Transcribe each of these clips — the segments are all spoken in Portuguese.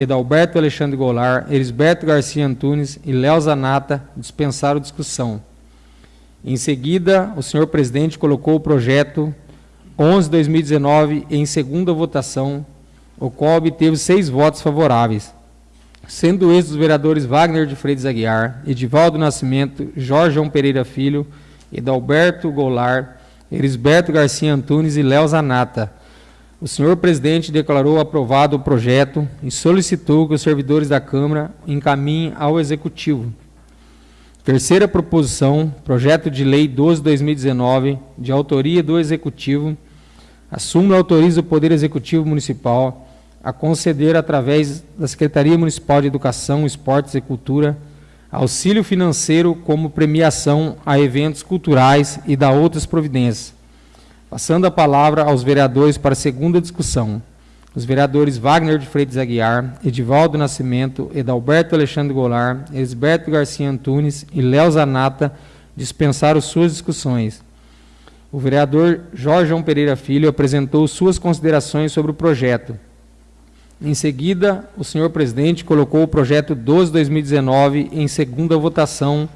Edalberto Alexandre Goulart, Elisberto Garcia Antunes e Léo Zanata dispensaram discussão. Em seguida, o senhor presidente colocou o projeto 11-2019 em segunda votação, o qual obteve seis votos favoráveis, sendo estes os vereadores Wagner de Freitas Aguiar, Edivaldo Nascimento, Jorge João Pereira Filho, Edalberto Goulart, Elisberto Garcia Antunes e Léo Zanata, o senhor presidente declarou aprovado o projeto e solicitou que os servidores da Câmara encaminhem ao Executivo. Terceira proposição, projeto de lei 12-2019, de autoria do Executivo, a súmula autoriza o Poder Executivo Municipal a conceder, através da Secretaria Municipal de Educação, Esportes e Cultura, auxílio financeiro como premiação a eventos culturais e da outras providências, Passando a palavra aos vereadores para a segunda discussão. Os vereadores Wagner de Freitas Aguiar, Edivaldo Nascimento, Edalberto Alexandre Goulart, Elisberto Garcia Antunes e Léo Zanata dispensaram suas discussões. O vereador Jorge João Pereira Filho apresentou suas considerações sobre o projeto. Em seguida, o senhor presidente colocou o projeto 12-2019 em segunda votação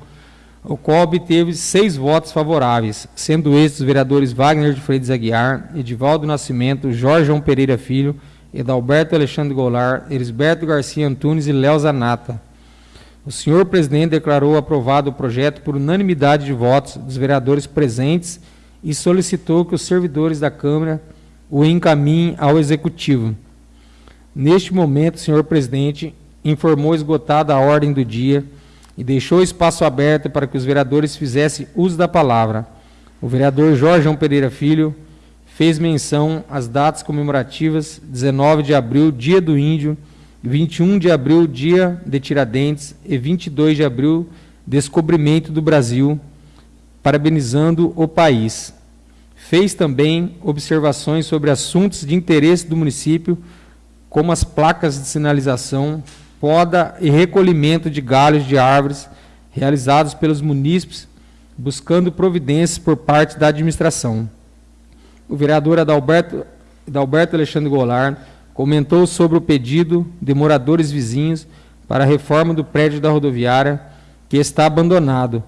o qual obteve seis votos favoráveis, sendo estes os vereadores Wagner de Freitas Aguiar, Edivaldo Nascimento, Jorge João Pereira Filho, Edalberto Alexandre Goulart, Elisberto Garcia Antunes e Léo Zanata. O senhor presidente declarou aprovado o projeto por unanimidade de votos dos vereadores presentes e solicitou que os servidores da Câmara o encaminhem ao Executivo. Neste momento, senhor presidente informou esgotada a ordem do dia e deixou espaço aberto para que os vereadores fizessem uso da palavra. O vereador Jorge João Pereira Filho fez menção às datas comemorativas 19 de abril, Dia do Índio, 21 de abril, Dia de Tiradentes e 22 de abril, Descobrimento do Brasil, parabenizando o país. Fez também observações sobre assuntos de interesse do município, como as placas de sinalização, poda e recolhimento de galhos de árvores realizados pelos munícipes, buscando providências por parte da administração. O vereador Adalberto, Adalberto Alexandre Goulart comentou sobre o pedido de moradores vizinhos para a reforma do prédio da rodoviária, que está abandonado,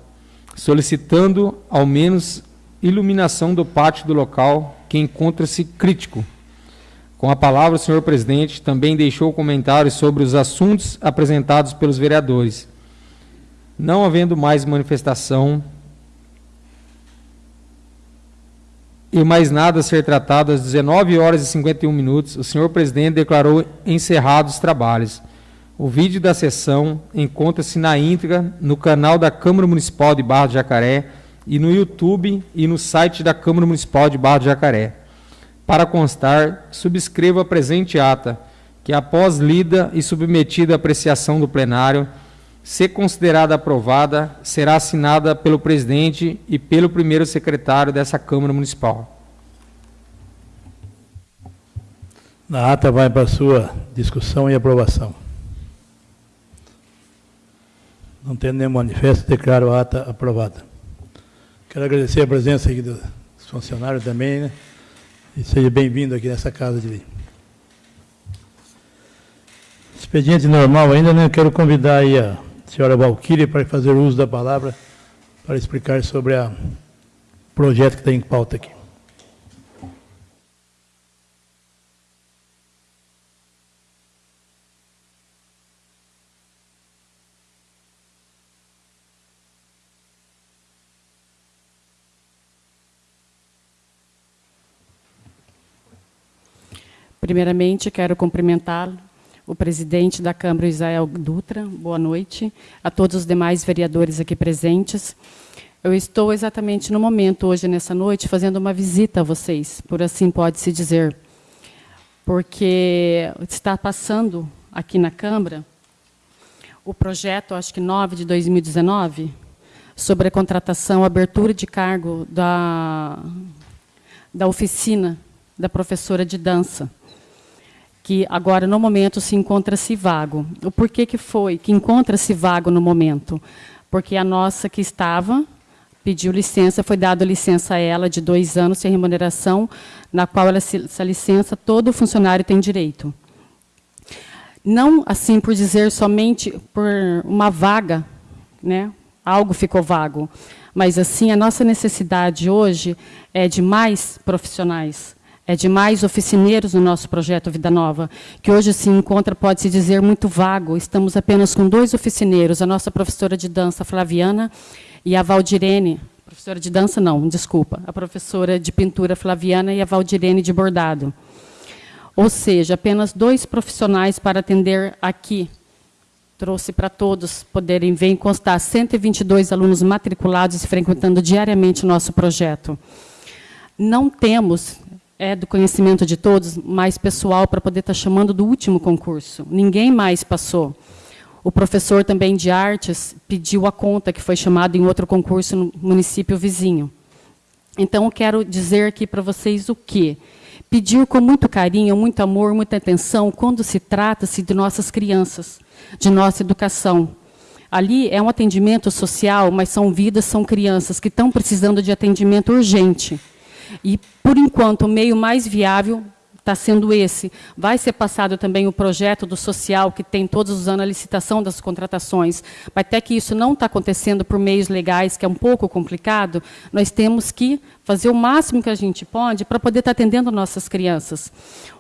solicitando ao menos iluminação do pátio do local, que encontra-se crítico. Com a palavra, o senhor presidente também deixou comentários sobre os assuntos apresentados pelos vereadores. Não havendo mais manifestação e mais nada a ser tratado às 19 horas e 51 minutos, o senhor presidente declarou encerrados os trabalhos. O vídeo da sessão encontra-se na íntegra no canal da Câmara Municipal de Barra do Jacaré e no YouTube e no site da Câmara Municipal de Barra do Jacaré. Para constar, subscrevo a presente ata, que após lida e submetida à apreciação do plenário, se considerada aprovada, será assinada pelo presidente e pelo primeiro secretário dessa Câmara Municipal. Na ata vai para a sua discussão e aprovação. Não tendo nenhum manifesto, declaro a ata aprovada. Quero agradecer a presença aqui dos funcionários também, né? E seja bem-vindo aqui nessa casa de Expediente normal ainda, né? Eu quero convidar aí a senhora Valquíria para fazer uso da palavra para explicar sobre o projeto que está em pauta aqui. Primeiramente, quero cumprimentar o presidente da Câmara, Israel Dutra. Boa noite. A todos os demais vereadores aqui presentes. Eu estou exatamente no momento, hoje, nessa noite, fazendo uma visita a vocês, por assim pode-se dizer. Porque está passando aqui na Câmara o projeto, acho que 9 de 2019, sobre a contratação, abertura de cargo da, da oficina da professora de dança que agora, no momento, se encontra-se vago. O porquê que foi que encontra-se vago no momento? Porque a nossa que estava pediu licença, foi dada licença a ela de dois anos sem remuneração, na qual ela, essa licença todo funcionário tem direito. Não assim por dizer somente por uma vaga, né? algo ficou vago, mas assim a nossa necessidade hoje é de mais profissionais, é de mais oficineiros no nosso projeto Vida Nova, que hoje se encontra, pode-se dizer, muito vago. Estamos apenas com dois oficineiros, a nossa professora de dança, Flaviana, e a Valdirene, professora de dança não, desculpa, a professora de pintura, Flaviana, e a Valdirene de bordado. Ou seja, apenas dois profissionais para atender aqui. Trouxe para todos poderem ver e constar 122 alunos matriculados e frequentando diariamente o nosso projeto. Não temos, é do conhecimento de todos, mais pessoal para poder estar chamando do último concurso. Ninguém mais passou. O professor também de artes pediu a conta, que foi chamado em outro concurso no município vizinho. Então, eu quero dizer aqui para vocês o quê? Pedir com muito carinho, muito amor, muita atenção, quando se trata-se de nossas crianças, de nossa educação. Ali é um atendimento social, mas são vidas, são crianças que estão precisando de atendimento urgente. E, por enquanto, o meio mais viável está sendo esse. Vai ser passado também o projeto do social, que tem todos os anos a licitação das contratações. Até que isso não está acontecendo por meios legais, que é um pouco complicado, nós temos que fazer o máximo que a gente pode para poder estar tá atendendo nossas crianças.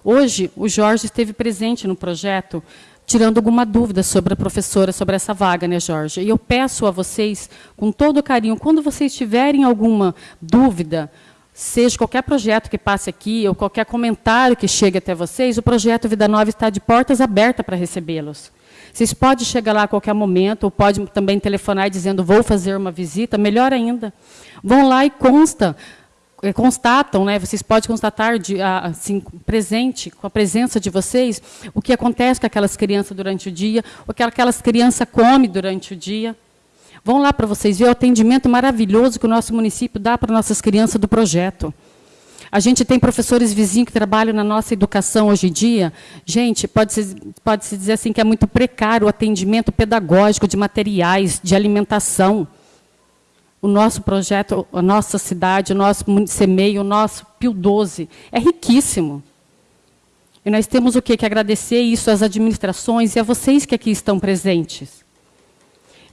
Hoje, o Jorge esteve presente no projeto, tirando alguma dúvida sobre a professora, sobre essa vaga, né, Jorge? E eu peço a vocês, com todo carinho, quando vocês tiverem alguma dúvida, seja qualquer projeto que passe aqui, ou qualquer comentário que chegue até vocês, o projeto Vida Nova está de portas abertas para recebê-los. Vocês podem chegar lá a qualquer momento, ou podem também telefonar dizendo, vou fazer uma visita, melhor ainda. Vão lá e consta, eh, constatam, né, vocês podem constatar de, assim, presente, com a presença de vocês, o que acontece com aquelas crianças durante o dia, o que aquelas crianças comem durante o dia. Vão lá para vocês ver o atendimento maravilhoso que o nosso município dá para nossas crianças do projeto. A gente tem professores vizinhos que trabalham na nossa educação hoje em dia. Gente, pode-se pode -se dizer assim que é muito precário o atendimento pedagógico de materiais, de alimentação. O nosso projeto, a nossa cidade, o nosso CEMEI, o nosso PIO 12, é riquíssimo. E nós temos o quê? que agradecer isso às administrações e a vocês que aqui estão presentes.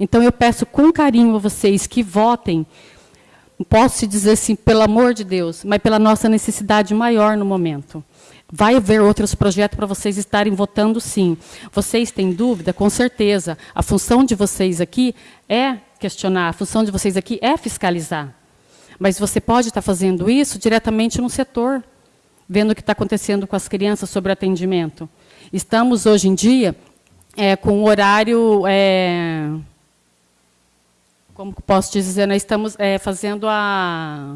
Então, eu peço com carinho a vocês que votem, posso dizer assim, pelo amor de Deus, mas pela nossa necessidade maior no momento. Vai haver outros projetos para vocês estarem votando, sim. Vocês têm dúvida? Com certeza. A função de vocês aqui é questionar, a função de vocês aqui é fiscalizar. Mas você pode estar fazendo isso diretamente no setor, vendo o que está acontecendo com as crianças sobre atendimento. Estamos, hoje em dia, é, com o horário... É, como posso dizer, nós estamos é, fazendo a,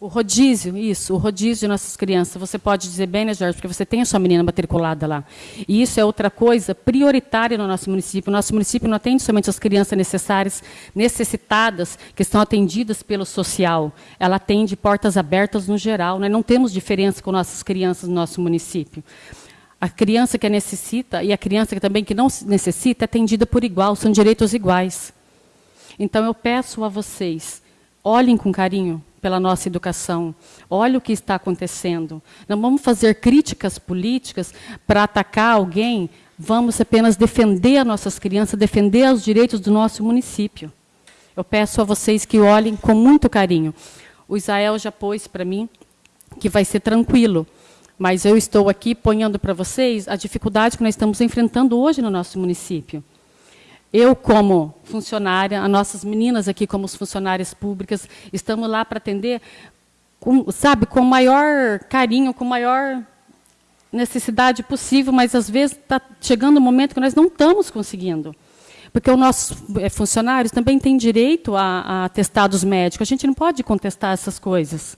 o rodízio, isso, o rodízio de nossas crianças. Você pode dizer bem, né, Jorge, porque você tem a sua menina matriculada lá. E isso é outra coisa prioritária no nosso município. O nosso município não atende somente as crianças necessárias, necessitadas, que estão atendidas pelo social. Ela atende portas abertas no geral. Nós não temos diferença com nossas crianças no nosso município. A criança que necessita e a criança que também que não necessita é atendida por igual, são direitos iguais. Então, eu peço a vocês, olhem com carinho pela nossa educação, olhem o que está acontecendo. Não vamos fazer críticas políticas para atacar alguém, vamos apenas defender as nossas crianças, defender os direitos do nosso município. Eu peço a vocês que olhem com muito carinho. O Israel já pôs para mim que vai ser tranquilo, mas eu estou aqui ponhando para vocês a dificuldade que nós estamos enfrentando hoje no nosso município. Eu, como funcionária, as nossas meninas aqui, como funcionárias públicas, estamos lá para atender, com, sabe, com o maior carinho, com maior necessidade possível, mas às vezes está chegando um momento que nós não estamos conseguindo. Porque os nossos eh, funcionários também têm direito a, a atestados médicos. A gente não pode contestar essas coisas.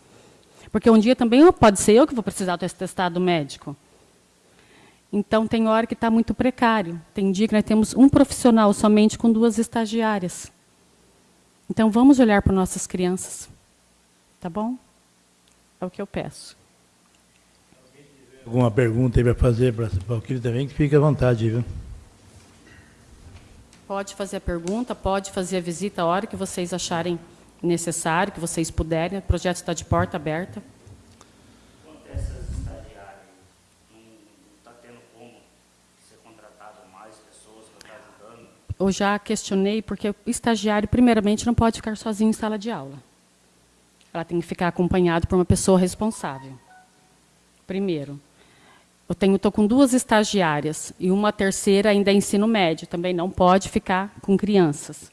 Porque um dia também pode ser eu que vou precisar do atestado médico. Então, tem hora que está muito precário. Tem dia que nós temos um profissional somente com duas estagiárias. Então, vamos olhar para nossas crianças. Tá bom? É o que eu peço. Alguma pergunta aí para fazer para o Valquírio também, que fique à vontade, viu? Pode fazer a pergunta, pode fazer a visita a hora que vocês acharem necessário, que vocês puderem. O projeto está de porta aberta. Eu já questionei, porque o estagiário, primeiramente, não pode ficar sozinho em sala de aula. Ela tem que ficar acompanhado por uma pessoa responsável. Primeiro. Eu tenho, estou com duas estagiárias e uma terceira ainda é ensino médio, também não pode ficar com crianças.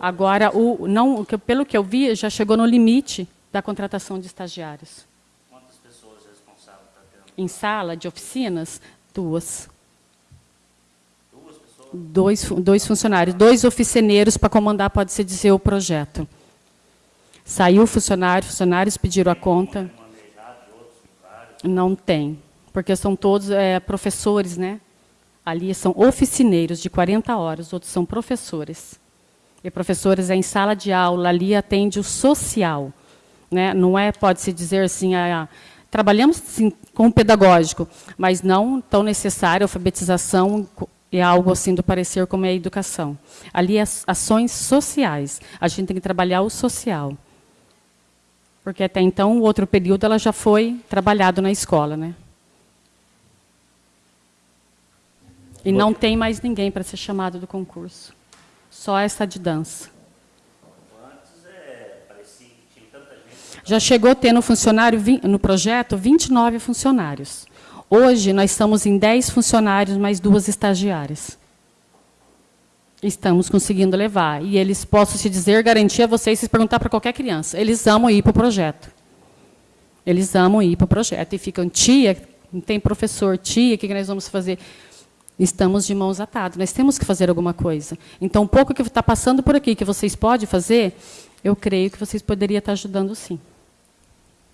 Agora, o, não, pelo que eu vi, já chegou no limite da contratação de estagiários. Quantas pessoas responsáveis está tendo? Em sala de oficinas, duas. Dois, dois funcionários, dois oficineiros para comandar, pode-se dizer, o projeto. Saiu o funcionário, funcionários pediram a conta. Não tem, porque são todos é, professores, né? Ali são oficineiros de 40 horas, outros são professores. E professores é em sala de aula, ali atende o social. Né? Não é, pode-se dizer assim, a, a, trabalhamos sim, com o pedagógico, mas não tão necessário, a alfabetização é algo assim do parecer como é a educação. Ali é ações sociais, a gente tem que trabalhar o social. Porque até então, o outro período, ela já foi trabalhado na escola. Né? E não tem mais ninguém para ser chamado do concurso. Só essa de dança. Já chegou a ter no funcionário, no projeto, 29 funcionários. Hoje, nós estamos em 10 funcionários, mais duas estagiárias. Estamos conseguindo levar. E eles, posso te dizer, garantir a vocês, se perguntar para qualquer criança, eles amam ir para o projeto. Eles amam ir para o projeto. E ficam, tia, não tem professor, tia, o que nós vamos fazer? Estamos de mãos atadas, nós temos que fazer alguma coisa. Então, um pouco que está passando por aqui, que vocês podem fazer, eu creio que vocês poderiam estar ajudando sim.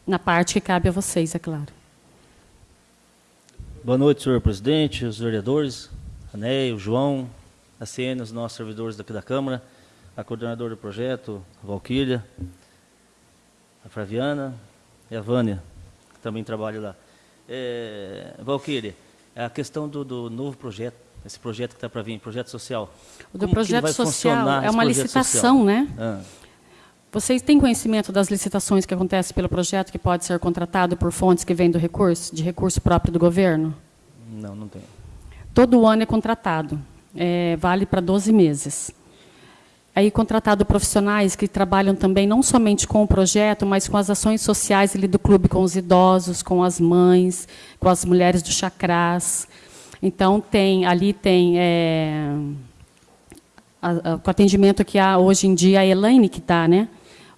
Na parte que cabe a vocês, é claro. Boa noite, senhor presidente, os vereadores, Ané, o João, a CN, os nossos servidores daqui da Câmara, a coordenadora do projeto, a Valquíria, a Flaviana e a Vânia, que também trabalha lá. É, Valquíria, a questão do, do novo projeto, esse projeto que está para vir, projeto social. O do projeto social é uma licitação, social? né? Ah. Vocês têm conhecimento das licitações que acontecem pelo projeto que pode ser contratado por fontes que vêm do recurso, de recurso próprio do governo? Não, não tenho. Todo ano é contratado, é, vale para 12 meses. Aí contratado profissionais que trabalham também não somente com o projeto, mas com as ações sociais ali do clube, com os idosos, com as mães, com as mulheres do chacrás. Então tem ali tem é, a, a, o atendimento que há hoje em dia a Elaine que está, né?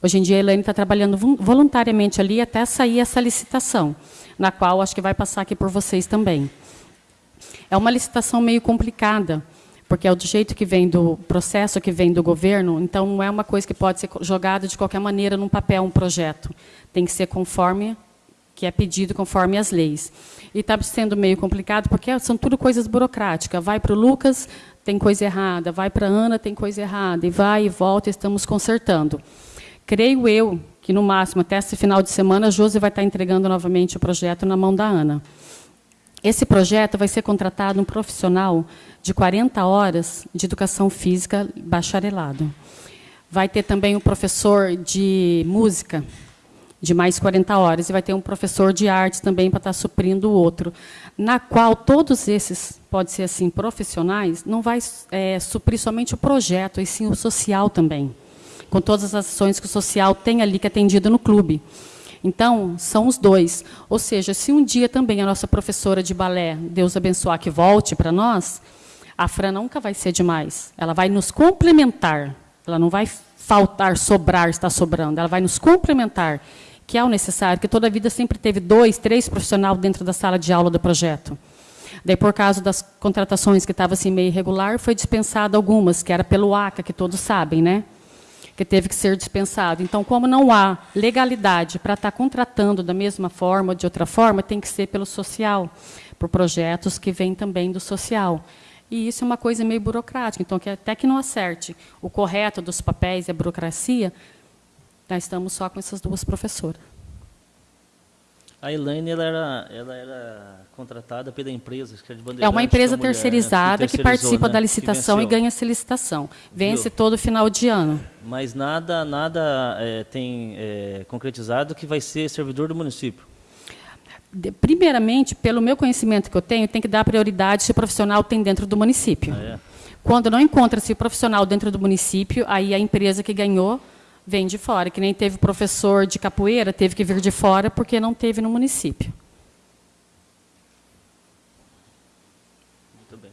Hoje em dia a Elaine está trabalhando voluntariamente ali até sair essa licitação, na qual acho que vai passar aqui por vocês também. É uma licitação meio complicada, porque é do jeito que vem do processo que vem do governo, então não é uma coisa que pode ser jogada de qualquer maneira num papel, um projeto. Tem que ser conforme que é pedido, conforme as leis. E está sendo meio complicado, porque são tudo coisas burocráticas. Vai para o Lucas, tem coisa errada. Vai para a Ana, tem coisa errada. E vai e volta, estamos consertando. Creio eu que, no máximo, até esse final de semana, a Josi vai estar entregando novamente o projeto na mão da Ana. Esse projeto vai ser contratado um profissional de 40 horas de educação física bacharelado. Vai ter também um professor de música, de mais 40 horas, e vai ter um professor de artes também para estar suprindo o outro, na qual todos esses, pode ser assim, profissionais, não vai é, suprir somente o projeto, e sim o social também com todas as ações que o social tem ali que é atendido no clube. Então, são os dois. Ou seja, se um dia também a nossa professora de balé, Deus abençoar, que volte para nós, a Fran nunca vai ser demais. Ela vai nos complementar. Ela não vai faltar, sobrar, estar sobrando. Ela vai nos complementar, que é o necessário, que toda a vida sempre teve dois, três profissionais dentro da sala de aula do projeto. Daí, por causa das contratações que estavam assim, meio irregular, foi dispensada algumas, que era pelo ACA, que todos sabem, né? Que teve que ser dispensado. Então, como não há legalidade para estar contratando da mesma forma ou de outra forma, tem que ser pelo social, por projetos que vêm também do social. E isso é uma coisa meio burocrática. Então, que até que não acerte o correto dos papéis e a burocracia, nós estamos só com essas duas professoras. A Elaine ela era, ela era contratada pela empresa, que é de É uma empresa terceirizada que, que participa né? da licitação e ganha essa licitação. Vence Viu? todo final de ano. Mas nada, nada é, tem é, concretizado que vai ser servidor do município. primeiramente, pelo meu conhecimento que eu tenho, tem que dar prioridade se o profissional tem dentro do município. Ah, é. Quando não encontra-se o profissional dentro do município, aí a empresa que ganhou vem de fora. Que nem teve professor de capoeira, teve que vir de fora porque não teve no município. Muito bem.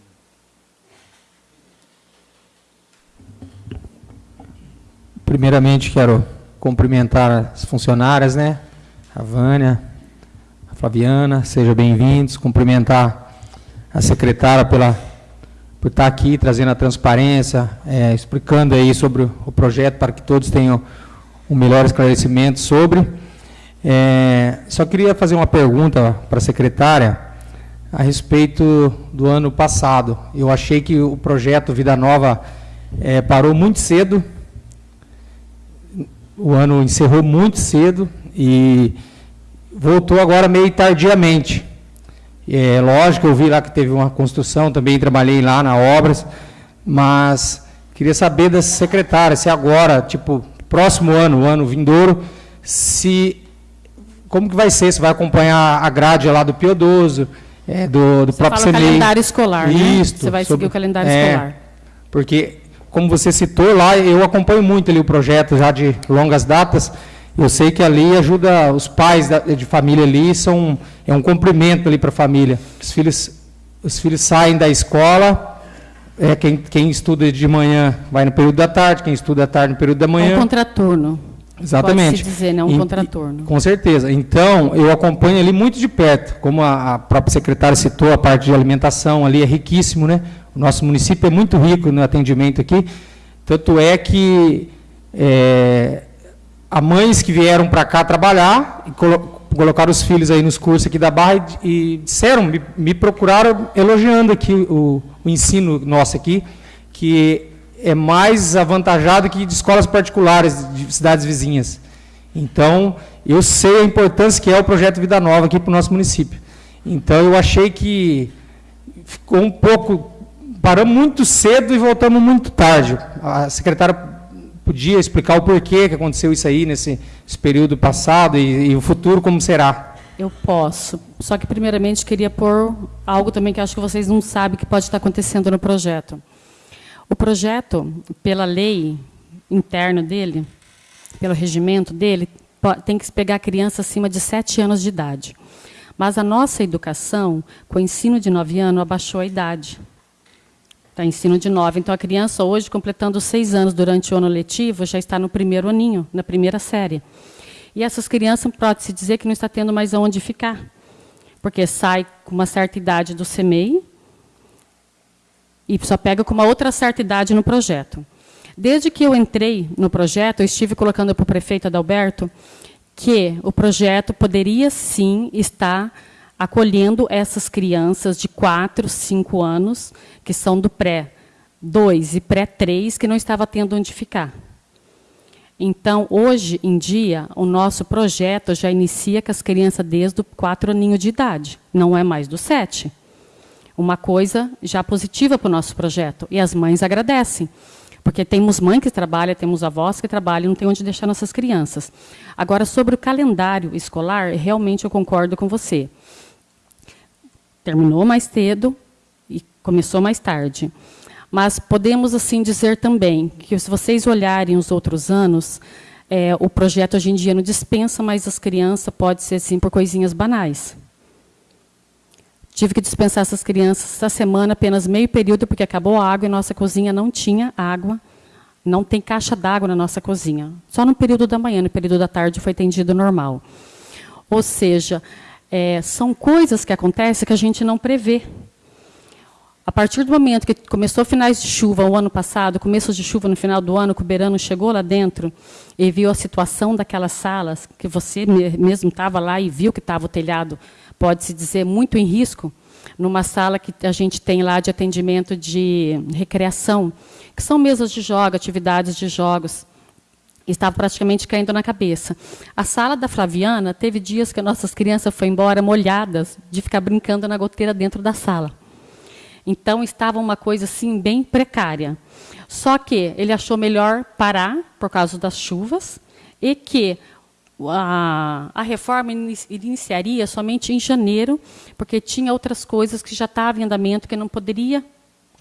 Primeiramente, quero cumprimentar as funcionárias, né? A Vânia, a Flaviana, sejam bem-vindos. Cumprimentar a secretária pela por estar aqui trazendo a transparência, é, explicando aí sobre o projeto para que todos tenham um melhor esclarecimento sobre. É, só queria fazer uma pergunta para a secretária a respeito do ano passado. Eu achei que o projeto Vida Nova é, parou muito cedo, o ano encerrou muito cedo e voltou agora meio tardiamente. É, lógico, eu vi lá que teve uma construção, também trabalhei lá na obras, mas queria saber da secretária, se agora, tipo, próximo ano, o ano vindouro, se como que vai ser? Se vai acompanhar a grade lá do Piodoso, é, do, do você próprio fala o calendário escolar, Isso, né? Você vai sobre, seguir o calendário é, escolar. Porque, como você citou lá, eu acompanho muito ali o projeto já de longas datas, eu sei que ali ajuda os pais da, de família ali, são, é um cumprimento ali para a família. Os filhos, os filhos saem da escola, é, quem, quem estuda de manhã vai no período da tarde, quem estuda à tarde no período da manhã. É um contraturno. Exatamente. Pode-se dizer, né? Um contraturno. Com certeza. Então, eu acompanho ali muito de perto. Como a, a, própria secretária citou, a parte de alimentação ali é riquíssimo, né? O nosso município é muito rico no atendimento aqui. Tanto é que é, há mães que vieram para cá trabalhar e colo colocaram os filhos aí nos cursos aqui da Barra e, e disseram, me, me, procuraram elogiando aqui o, o, ensino nosso aqui, que é mais avantajado que de escolas particulares de cidades vizinhas. Então, eu sei a importância que é o projeto Vida Nova aqui para o nosso município. Então, eu achei que ficou um pouco... Paramos muito cedo e voltamos muito tarde. A secretária podia explicar o porquê que aconteceu isso aí nesse, período passado e, e, o futuro como será? Eu posso. Só que, primeiramente, queria pôr algo também que acho que vocês não sabem que pode estar acontecendo no projeto. O projeto, pela lei interna dele, pelo regimento dele, tem que pegar criança acima de 7 anos de idade. Mas a nossa educação, com o ensino de 9 anos, abaixou a idade. Está ensino de nove. Então, a criança hoje, completando seis anos durante o ano letivo, já está no primeiro aninho, na primeira série. E essas crianças, pode-se dizer que não está tendo mais aonde ficar. Porque sai com uma certa idade do CMEI e só pega com uma outra certa idade no projeto. Desde que eu entrei no projeto, eu estive colocando para o prefeito Adalberto que o projeto poderia, sim, estar acolhendo essas crianças de 4, 5 anos, que são do pré-2 e pré-3, que não estava tendo onde ficar. Então, hoje em dia, o nosso projeto já inicia com as crianças desde o 4 aninho de idade, não é mais do 7. Uma coisa já positiva para o nosso projeto, e as mães agradecem. Porque temos mães que trabalham, temos avós que trabalham, não tem onde deixar nossas crianças. Agora, sobre o calendário escolar, realmente eu concordo com você terminou mais cedo e começou mais tarde. Mas podemos assim dizer também que se vocês olharem os outros anos, é, o projeto hoje em dia não dispensa mais as crianças, pode ser assim por coisinhas banais. Tive que dispensar essas crianças essa semana, apenas meio período, porque acabou a água e nossa cozinha não tinha água. Não tem caixa d'água na nossa cozinha. Só no período da manhã, no período da tarde foi atendido normal. Ou seja, é, são coisas que acontecem que a gente não prevê. A partir do momento que começou finais de chuva o ano passado, começo de chuva no final do ano, que o Berano chegou lá dentro e viu a situação daquelas salas, que você mesmo estava lá e viu que estava o telhado, pode-se dizer, muito em risco, numa sala que a gente tem lá de atendimento de recreação, que são mesas de jogos, atividades de jogos estava praticamente caindo na cabeça. A sala da Flaviana teve dias que nossas crianças foram embora molhadas de ficar brincando na goteira dentro da sala. Então estava uma coisa assim bem precária. Só que ele achou melhor parar por causa das chuvas e que a, a reforma iniciaria somente em janeiro, porque tinha outras coisas que já estavam em andamento que não poderia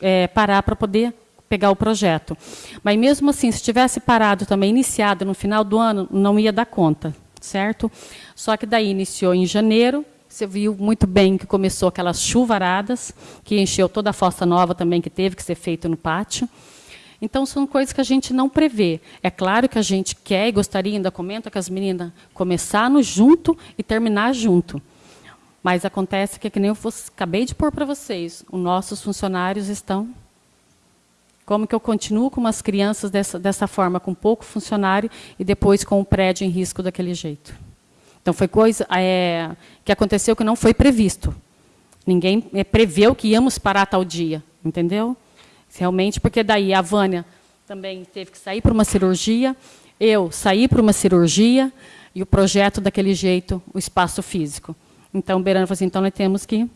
é, parar para poder pegar o projeto. Mas mesmo assim, se tivesse parado também, iniciado no final do ano, não ia dar conta, certo? Só que daí iniciou em janeiro, você viu muito bem que começou aquelas chuvaradas, que encheu toda a fossa nova também que teve que ser feito no pátio. Então, são coisas que a gente não prevê. É claro que a gente quer e gostaria, ainda comenta com as meninas, começar no junto e terminar junto. Mas acontece que, que nem eu acabei de pôr para vocês, os nossos funcionários estão... Como que eu continuo com umas crianças dessa, dessa forma, com pouco funcionário, e depois com o prédio em risco daquele jeito? Então, foi coisa é, que aconteceu que não foi previsto. Ninguém é, preveu que íamos parar tal dia, entendeu? Realmente, porque daí a Vânia também teve que sair para uma cirurgia, eu saí para uma cirurgia, e o projeto daquele jeito, o espaço físico. Então, Berano falou assim, então nós temos que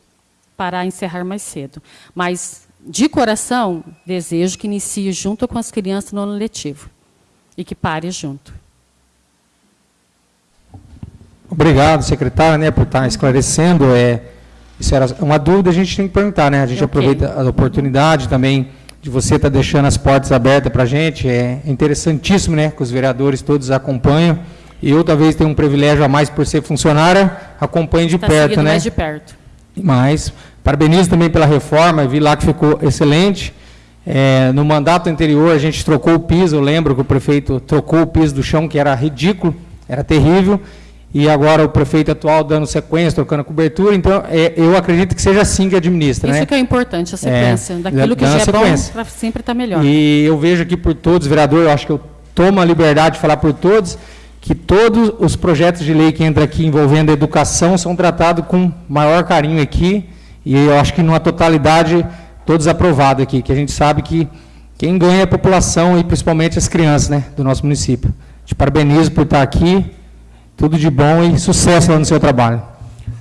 parar e encerrar mais cedo. Mas, de coração, desejo que inicie junto com as crianças no ano letivo. E que pare junto. Obrigado, secretária, né, por estar esclarecendo. É, isso era uma dúvida, a gente tem que perguntar, né? A gente okay. aproveita a oportunidade também de você estar deixando as portas abertas para a gente. É interessantíssimo, né? Que os vereadores todos acompanham. E eu talvez tenha um privilégio a mais por ser funcionária, acompanho de tá perto, né? mais de perto. Mas, parabenizo também pela reforma, vi lá que ficou excelente. É, no mandato anterior, a gente trocou o piso, eu lembro que o prefeito trocou o piso do chão, que era ridículo, era terrível, e agora o prefeito atual dando sequência, trocando a cobertura, então é, eu acredito que seja assim que administra. Isso né? que é importante, a sequência. É, Daquilo que já é sequência. bom, para sempre estar tá melhor. E eu vejo aqui por todos, vereador, eu acho que eu tomo a liberdade de falar por todos, que todos os projetos de lei que entram aqui envolvendo a educação são tratados com maior carinho aqui, e eu acho que numa totalidade todos aprovados aqui, que a gente sabe que quem ganha é a população e principalmente as crianças né, do nosso município. Te parabenizo por estar aqui, tudo de bom e sucesso lá no seu trabalho.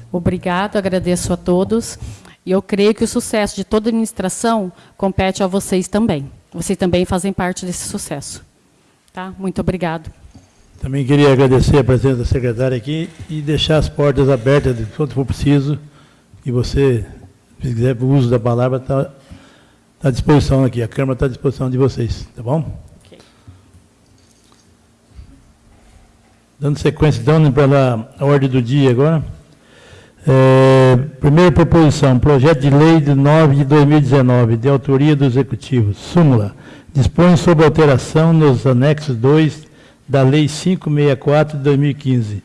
Obrigado, agradeço a todos. E eu creio que o sucesso de toda a administração compete a vocês também. Vocês também fazem parte desse sucesso. Tá? Muito obrigado. Também queria agradecer a presença da secretária aqui e deixar as portas abertas de quanto for preciso. E você, se quiser o uso da palavra, está tá à disposição aqui. A Câmara está à disposição de vocês. Tá bom? Dando sequência, dando para a ordem do dia agora. É, primeira proposição, projeto de lei de 9 de 2019, de autoria do Executivo. Súmula. Dispõe sobre alteração nos anexos 2 da Lei 564 de 2015,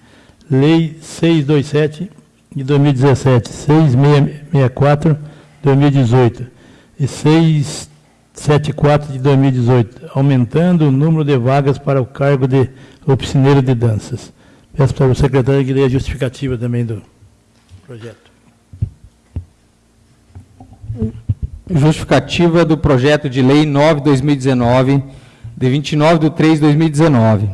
Lei 627 de 2017, 6664 de 2018 e 674 de 2018, aumentando o número de vagas para o cargo de oficineiro de danças. Peço para o secretário que dê a justificativa também do projeto. Justificativa do projeto de lei 9-2019, de 29 de 3 de 2019.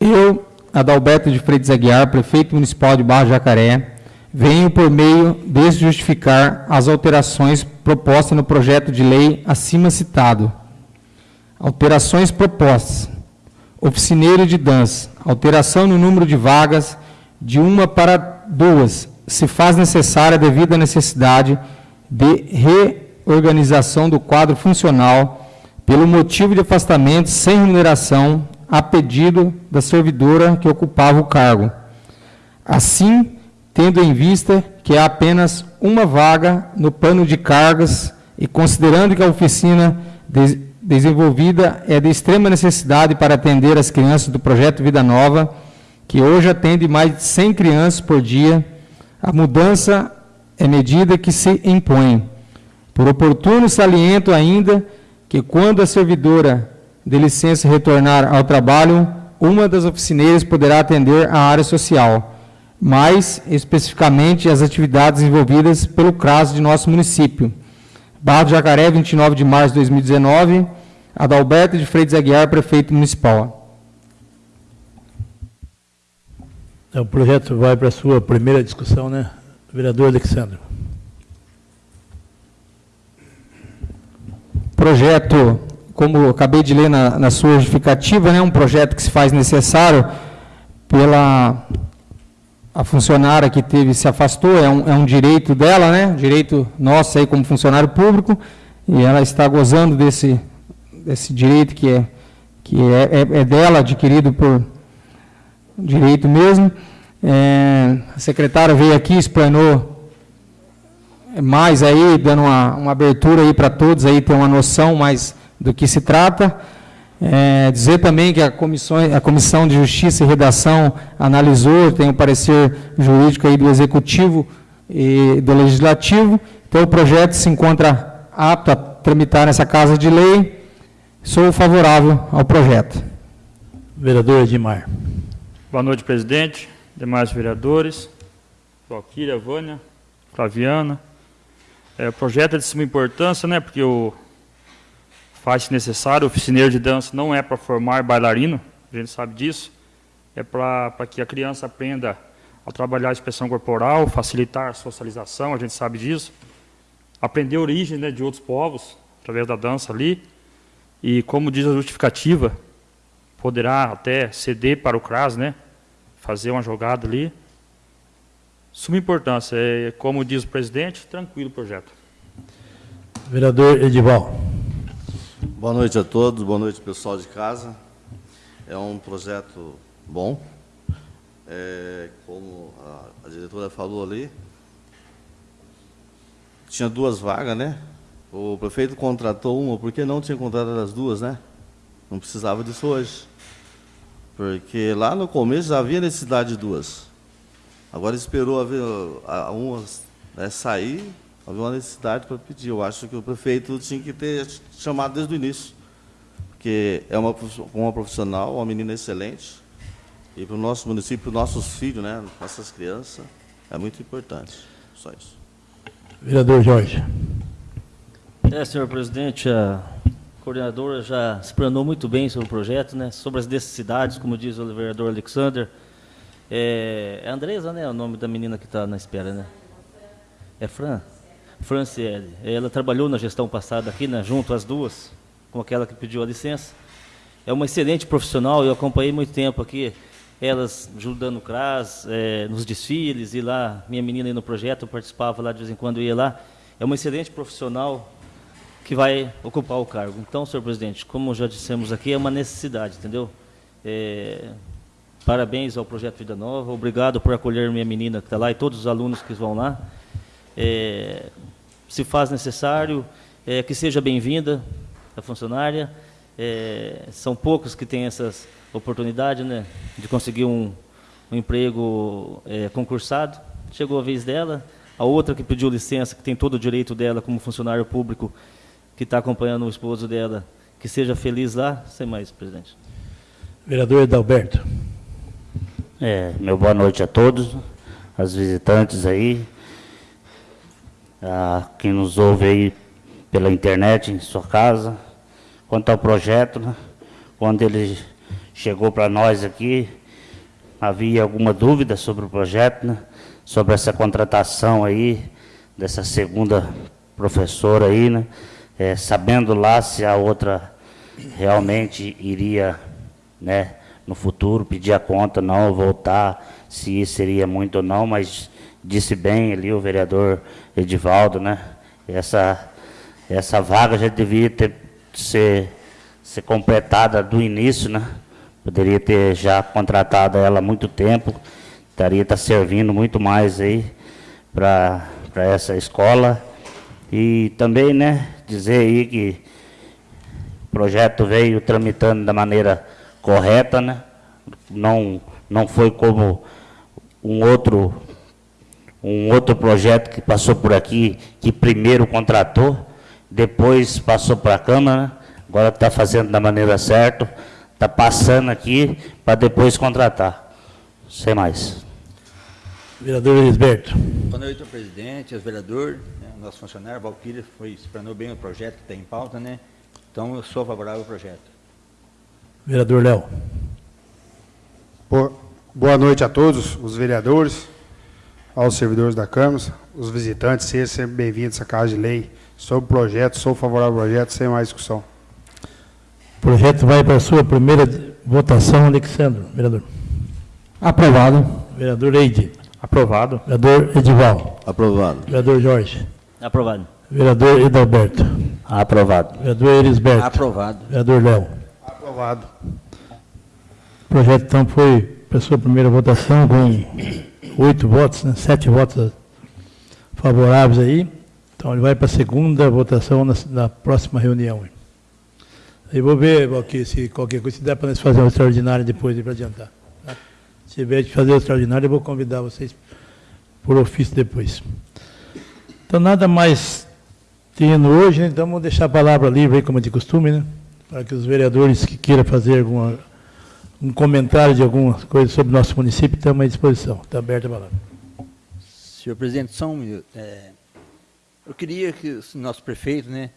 Eu, Adalberto de Freitas Aguiar, prefeito municipal de Barra Jacaré, venho por meio deste justificar as alterações propostas no projeto de lei acima citado. Alterações propostas oficineiro de dança, alteração no número de vagas de uma para duas, se faz necessária devido à necessidade de reorganização do quadro funcional pelo motivo de afastamento sem remuneração a pedido da servidora que ocupava o cargo. Assim, tendo em vista que há apenas uma vaga no plano de cargas e considerando que a oficina desenvolvida é de extrema necessidade para atender as crianças do projeto Vida Nova, que hoje atende mais de 100 crianças por dia. A mudança é medida que se impõe. Por oportuno saliento ainda que quando a servidora de licença retornar ao trabalho, uma das oficineiras poderá atender a área social, mais especificamente as atividades envolvidas pelo CRAS de nosso município Barra do Jacaré, 29 de março de 2019. Adalberto de Freitas Aguiar, prefeito municipal. É, o projeto vai para a sua primeira discussão, né? Vereador Alexandre. Projeto, como eu acabei de ler na, na sua justificativa, né, um projeto que se faz necessário pela a funcionária que teve se afastou, é um, é um direito dela, né? Direito nosso aí como funcionário público, e ela está gozando desse, desse direito que é, que é, é, é dela, adquirido por direito mesmo. É, a secretária veio aqui, explanou mais aí, dando uma, uma abertura aí para todos aí ter uma noção mais do que se trata. É, dizer também que a comissão, a comissão de Justiça e Redação analisou, tem o um parecer jurídico aí do Executivo e do Legislativo. Então, o projeto se encontra apto a tramitar nessa Casa de Lei. Sou favorável ao projeto. Vereador Edmar. Boa noite, presidente, demais vereadores, Valquíria, Vânia, Flaviana. É, o projeto é de suma importância, né, porque o faz-se necessário. O oficineiro de dança não é para formar bailarino, a gente sabe disso. É para que a criança aprenda a trabalhar a expressão corporal, facilitar a socialização, a gente sabe disso. Aprender a origem né, de outros povos, através da dança ali. E, como diz a justificativa, poderá até ceder para o CRAS, né, fazer uma jogada ali. Suma importância, é, como diz o presidente, tranquilo o projeto. Vereador Edival. Boa noite a todos, boa noite pessoal de casa. É um projeto bom. É, como a, a, diretora falou ali, tinha duas vagas, né? O prefeito contratou uma, por que não tinha contratado as duas, né? Não precisava disso hoje. Porque lá no começo já havia necessidade de duas. Agora esperou haver a, a uma né, sair havia uma necessidade para pedir. Eu acho que o prefeito tinha que ter chamado desde o início, porque é uma, uma profissional, uma menina excelente, e para o nosso município, para os nossos filhos, né, nossas crianças, é muito importante. Só isso. Vereador Jorge. É, senhor presidente, a coordenadora já explanou muito bem sobre o projeto, né, sobre as necessidades, como diz o vereador Alexander. É, é Andresa, né, o nome da menina que está na espera, né? É Fran? Franciele. Ela trabalhou na gestão passada aqui, né, junto às duas, com aquela que pediu a licença. É uma excelente profissional, eu acompanhei muito tempo aqui, elas ajudando o CRAS, é, nos desfiles, e lá, minha menina no projeto, participava lá de vez em quando, ia lá. É uma excelente profissional que vai ocupar o cargo. Então, senhor presidente, como já dissemos aqui, é uma necessidade, entendeu? É, parabéns ao Projeto Vida Nova, obrigado por acolher minha menina que está lá e todos os alunos que vão lá. É, se faz necessário, é, que seja bem-vinda a funcionária. É, são poucos que têm essas oportunidades né, de conseguir um, um emprego é, concursado. Chegou a vez dela. A outra que pediu licença, que tem todo o direito dela como funcionário público, que está acompanhando o esposo dela, que seja feliz lá. Sem mais, presidente. Vereador Edalberto. É, meu boa noite a todos, as visitantes aí, a quem nos ouve aí pela internet, em sua casa. Quanto ao projeto, né, quando ele chegou para nós aqui, havia alguma dúvida sobre o projeto, né, sobre essa contratação aí, dessa segunda professora aí, né, é, sabendo lá se a outra realmente iria, né, no futuro pedir a conta, não, voltar, se seria muito ou não, mas disse bem ali o vereador Edivaldo, né? Essa, essa vaga já deveria ter, ser, ser completada do início, né? Poderia ter já contratado ela há muito tempo, estaria estar tá servindo muito mais aí para essa escola. E também, né, dizer aí que o projeto veio tramitando da maneira correta, né? Não, não foi como um outro um outro projeto que passou por aqui, que primeiro contratou, depois passou para a Câmara, agora está fazendo da maneira certa, está passando aqui para depois contratar. Sem mais. Vereador Elisberto. Boa noite, presidente, os vereadores, né, nosso funcionário, Valquíria, foi explanou bem o projeto que está em pauta, né? Então, eu sou favorável ao projeto. Vereador Léo. Boa noite a todos os vereadores, aos servidores da Câmara, os visitantes, sejam sempre bem-vindos à Casa de Lei. Sobre o projeto, sou favorável ao projeto, sem mais discussão. O projeto vai para a sua primeira votação, Alexandre, vereador. Aprovado. Vereador Eide. Aprovado. Vereador Edival. Aprovado. Vereador Jorge. Aprovado. Vereador Edalberto. Aprovado. Vereador Elisberto. Aprovado. Vereador Léo. Aprovado. O projeto, então, foi para sua primeira votação com oito votos, né? sete votos favoráveis aí. Então, ele vai para a segunda votação na, na próxima reunião. Aí vou ver, Valquir, se qualquer coisa, se der para nós fazer uma extraordinária depois para adiantar. Tá? Se tiver de fazer extraordinária, eu vou convidar vocês por ofício depois. Então, nada mais tendo hoje, né? então vamos deixar a palavra livre como é de costume, né? Para que os vereadores que queiram fazer alguma, um comentário de alguma coisa sobre o nosso município, estamos à disposição. Está aberta a palavra. Senhor presidente, só um minuto. É, eu queria que o nosso prefeito, né,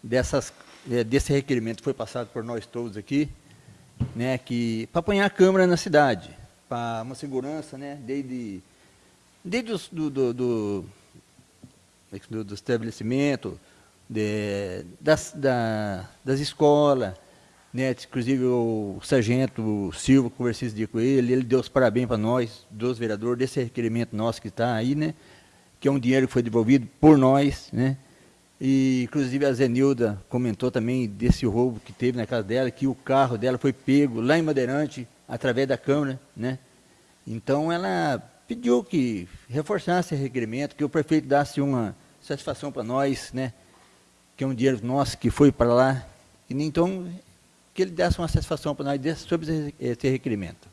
dessas, é, desse requerimento que foi passado por nós todos aqui, né, que para apanhar a câmara na cidade, para uma segurança, né, desde, desde os, do, do, do, do, do estabelecimento, de, das, da, das escolas, né, inclusive o sargento Silva, conversei esse dia com ele, ele deu os parabéns para nós, dos vereadores, desse requerimento nosso que está aí, né, que é um dinheiro que foi devolvido por nós, né, e inclusive a Zenilda comentou também desse roubo que teve na casa dela, que o carro dela foi pego lá em Madeirante, através da Câmara, né, então ela pediu que reforçasse esse requerimento, que o prefeito desse uma satisfação para nós, né, que é um dinheiro nosso que foi para lá, e então que ele desse uma satisfação para nós sobre esse requerimento.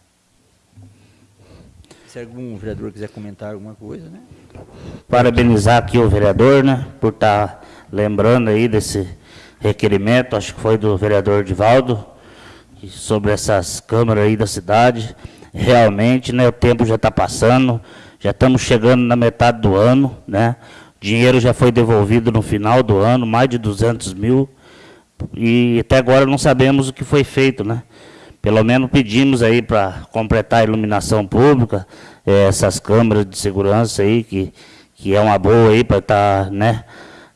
Se algum vereador quiser comentar alguma coisa, né? Parabenizar aqui o vereador, né, por estar tá lembrando aí desse requerimento, acho que foi do vereador Divaldo, sobre essas câmaras aí da cidade. Realmente, né, o tempo já está passando, já estamos chegando na metade do ano, né, dinheiro já foi devolvido no final do ano, mais de 200 mil, e até agora não sabemos o que foi feito, né? Pelo menos pedimos aí para completar a iluminação pública, eh, essas câmeras de segurança aí, que, que é uma boa aí para estar, tá, né,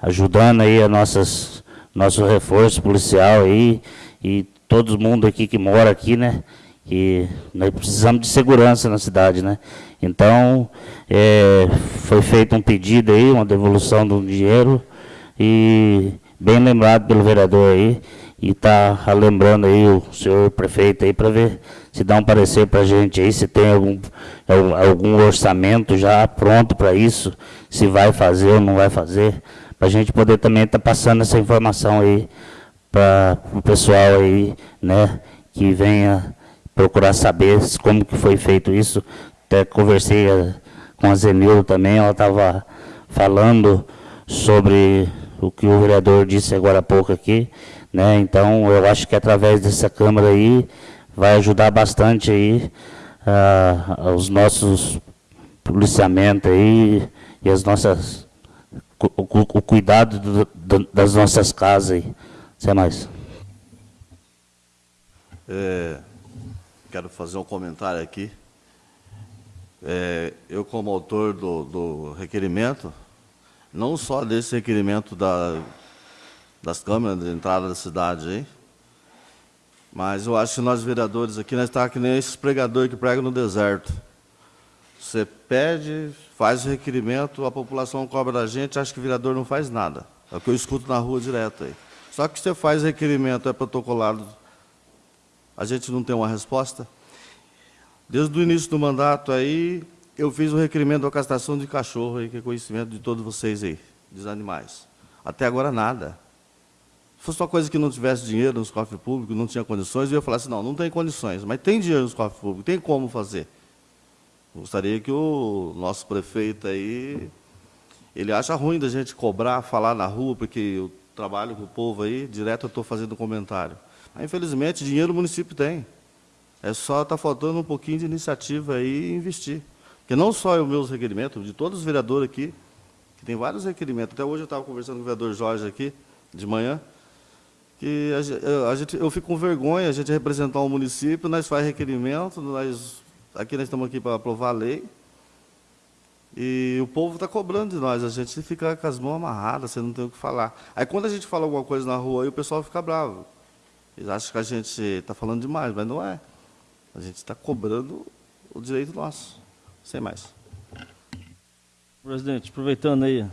ajudando aí a nossas, nosso reforço policial aí, e todo mundo aqui que mora aqui, né, que nós precisamos de segurança na cidade, né. Então, é, foi feito um pedido aí, uma devolução do dinheiro, e bem lembrado pelo vereador aí, e está lembrando aí o senhor prefeito aí para ver se dá um parecer para a gente aí, se tem algum, algum orçamento já pronto para isso, se vai fazer ou não vai fazer, para a gente poder também estar tá passando essa informação aí para o pessoal aí, né, que venha procurar saber como que foi feito isso. Até conversei eh, com a Zenildo também, ela estava falando sobre o que o vereador disse agora há pouco aqui, né? Então, eu acho que através dessa Câmara aí, vai ajudar bastante aí uh, os nossos policiamentos aí e as nossas, o, o cuidado do, do, das nossas casas aí. Sem mais. É, quero fazer um comentário aqui. É, eu, como autor do, do requerimento, não só desse requerimento da, das câmeras de entrada da cidade aí, mas eu acho que nós vereadores aqui, nós estamos que nem esses pregadores que pregam no deserto. Você pede, faz o requerimento, a população cobra da gente, acha que o vereador não faz nada. É o que eu escuto na rua direto aí. Só que você faz requerimento, é protocolado, a gente não tem uma resposta. Desde o início do mandato aí, eu fiz o requerimento da castração de cachorro, aí, que é conhecimento de todos vocês aí, dos animais. Até agora nada. Se fosse uma coisa que não tivesse dinheiro nos cofres públicos, não tinha condições, eu ia falar assim, não, não tem condições, mas tem dinheiro nos cofres públicos, tem como fazer. Gostaria que o nosso prefeito aí, ele acha ruim da gente cobrar, falar na rua, porque eu trabalho com o povo aí, direto eu estou fazendo comentário. Mas, infelizmente, dinheiro o município tem. É só estar tá faltando um pouquinho de iniciativa aí e investir. Porque não só os meus requerimentos, de todos os vereadores aqui, que tem vários requerimentos. Até hoje eu estava conversando com o vereador Jorge aqui, de manhã, que a, a gente, eu fico com vergonha, a gente representar um município, nós faz requerimento, nós, aqui nós estamos aqui para aprovar a lei, e o povo está cobrando de nós, a gente fica com as mãos amarradas, você não tem o que falar. Aí quando a gente fala alguma coisa na rua, aí o pessoal fica bravo. Eles acham que a gente está falando demais, mas não é. A gente está cobrando o direito nosso. Sem mais. Presidente, aproveitando aí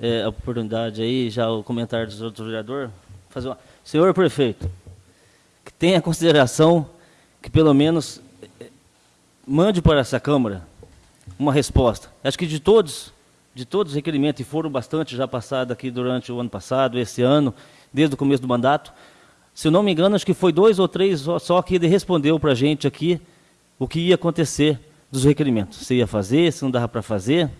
é, a oportunidade aí, já o comentário do outro vereador, fazer uma... Senhor prefeito, que tenha consideração que pelo menos é, mande para essa Câmara uma resposta. Acho que de todos, de todos os requerimentos, e foram bastante já passados aqui durante o ano passado, esse ano, desde o começo do mandato, se eu não me engano, acho que foi dois ou três só, só que ele respondeu para a gente aqui o que ia acontecer dos requerimentos. Se ia fazer, se não dava para fazer.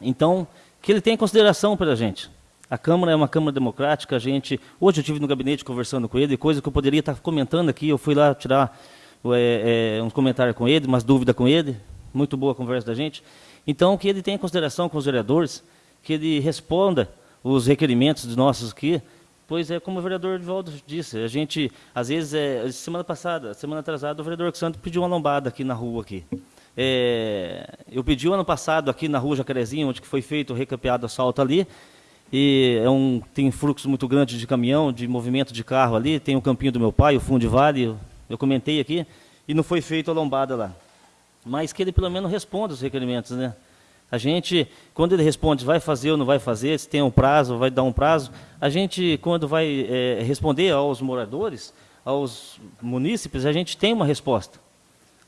Então, que ele tenha consideração para a gente. A Câmara é uma Câmara democrática, a gente... Hoje eu estive no gabinete conversando com ele, coisa que eu poderia estar comentando aqui, eu fui lá tirar é, é, um comentário com ele, umas dúvidas com ele, muito boa a conversa da gente. Então, que ele tenha consideração com os vereadores, que ele responda os requerimentos de nossos aqui, pois é como o vereador Edvaldo disse, a gente, às vezes, é, semana passada, semana atrasada, o vereador Santos pediu uma lombada aqui na rua, aqui. É, eu pedi o ano passado aqui na rua Jacarezinho, onde foi feito o recampeado asfalto ali, e é um, tem fluxo muito grande de caminhão, de movimento de carro ali, tem o campinho do meu pai, o fundo de vale, eu comentei aqui, e não foi feito a lombada lá. Mas que ele pelo menos responda os requerimentos, né? A gente, quando ele responde, vai fazer ou não vai fazer, se tem um prazo, vai dar um prazo, a gente, quando vai é, responder aos moradores, aos munícipes, a gente tem uma resposta.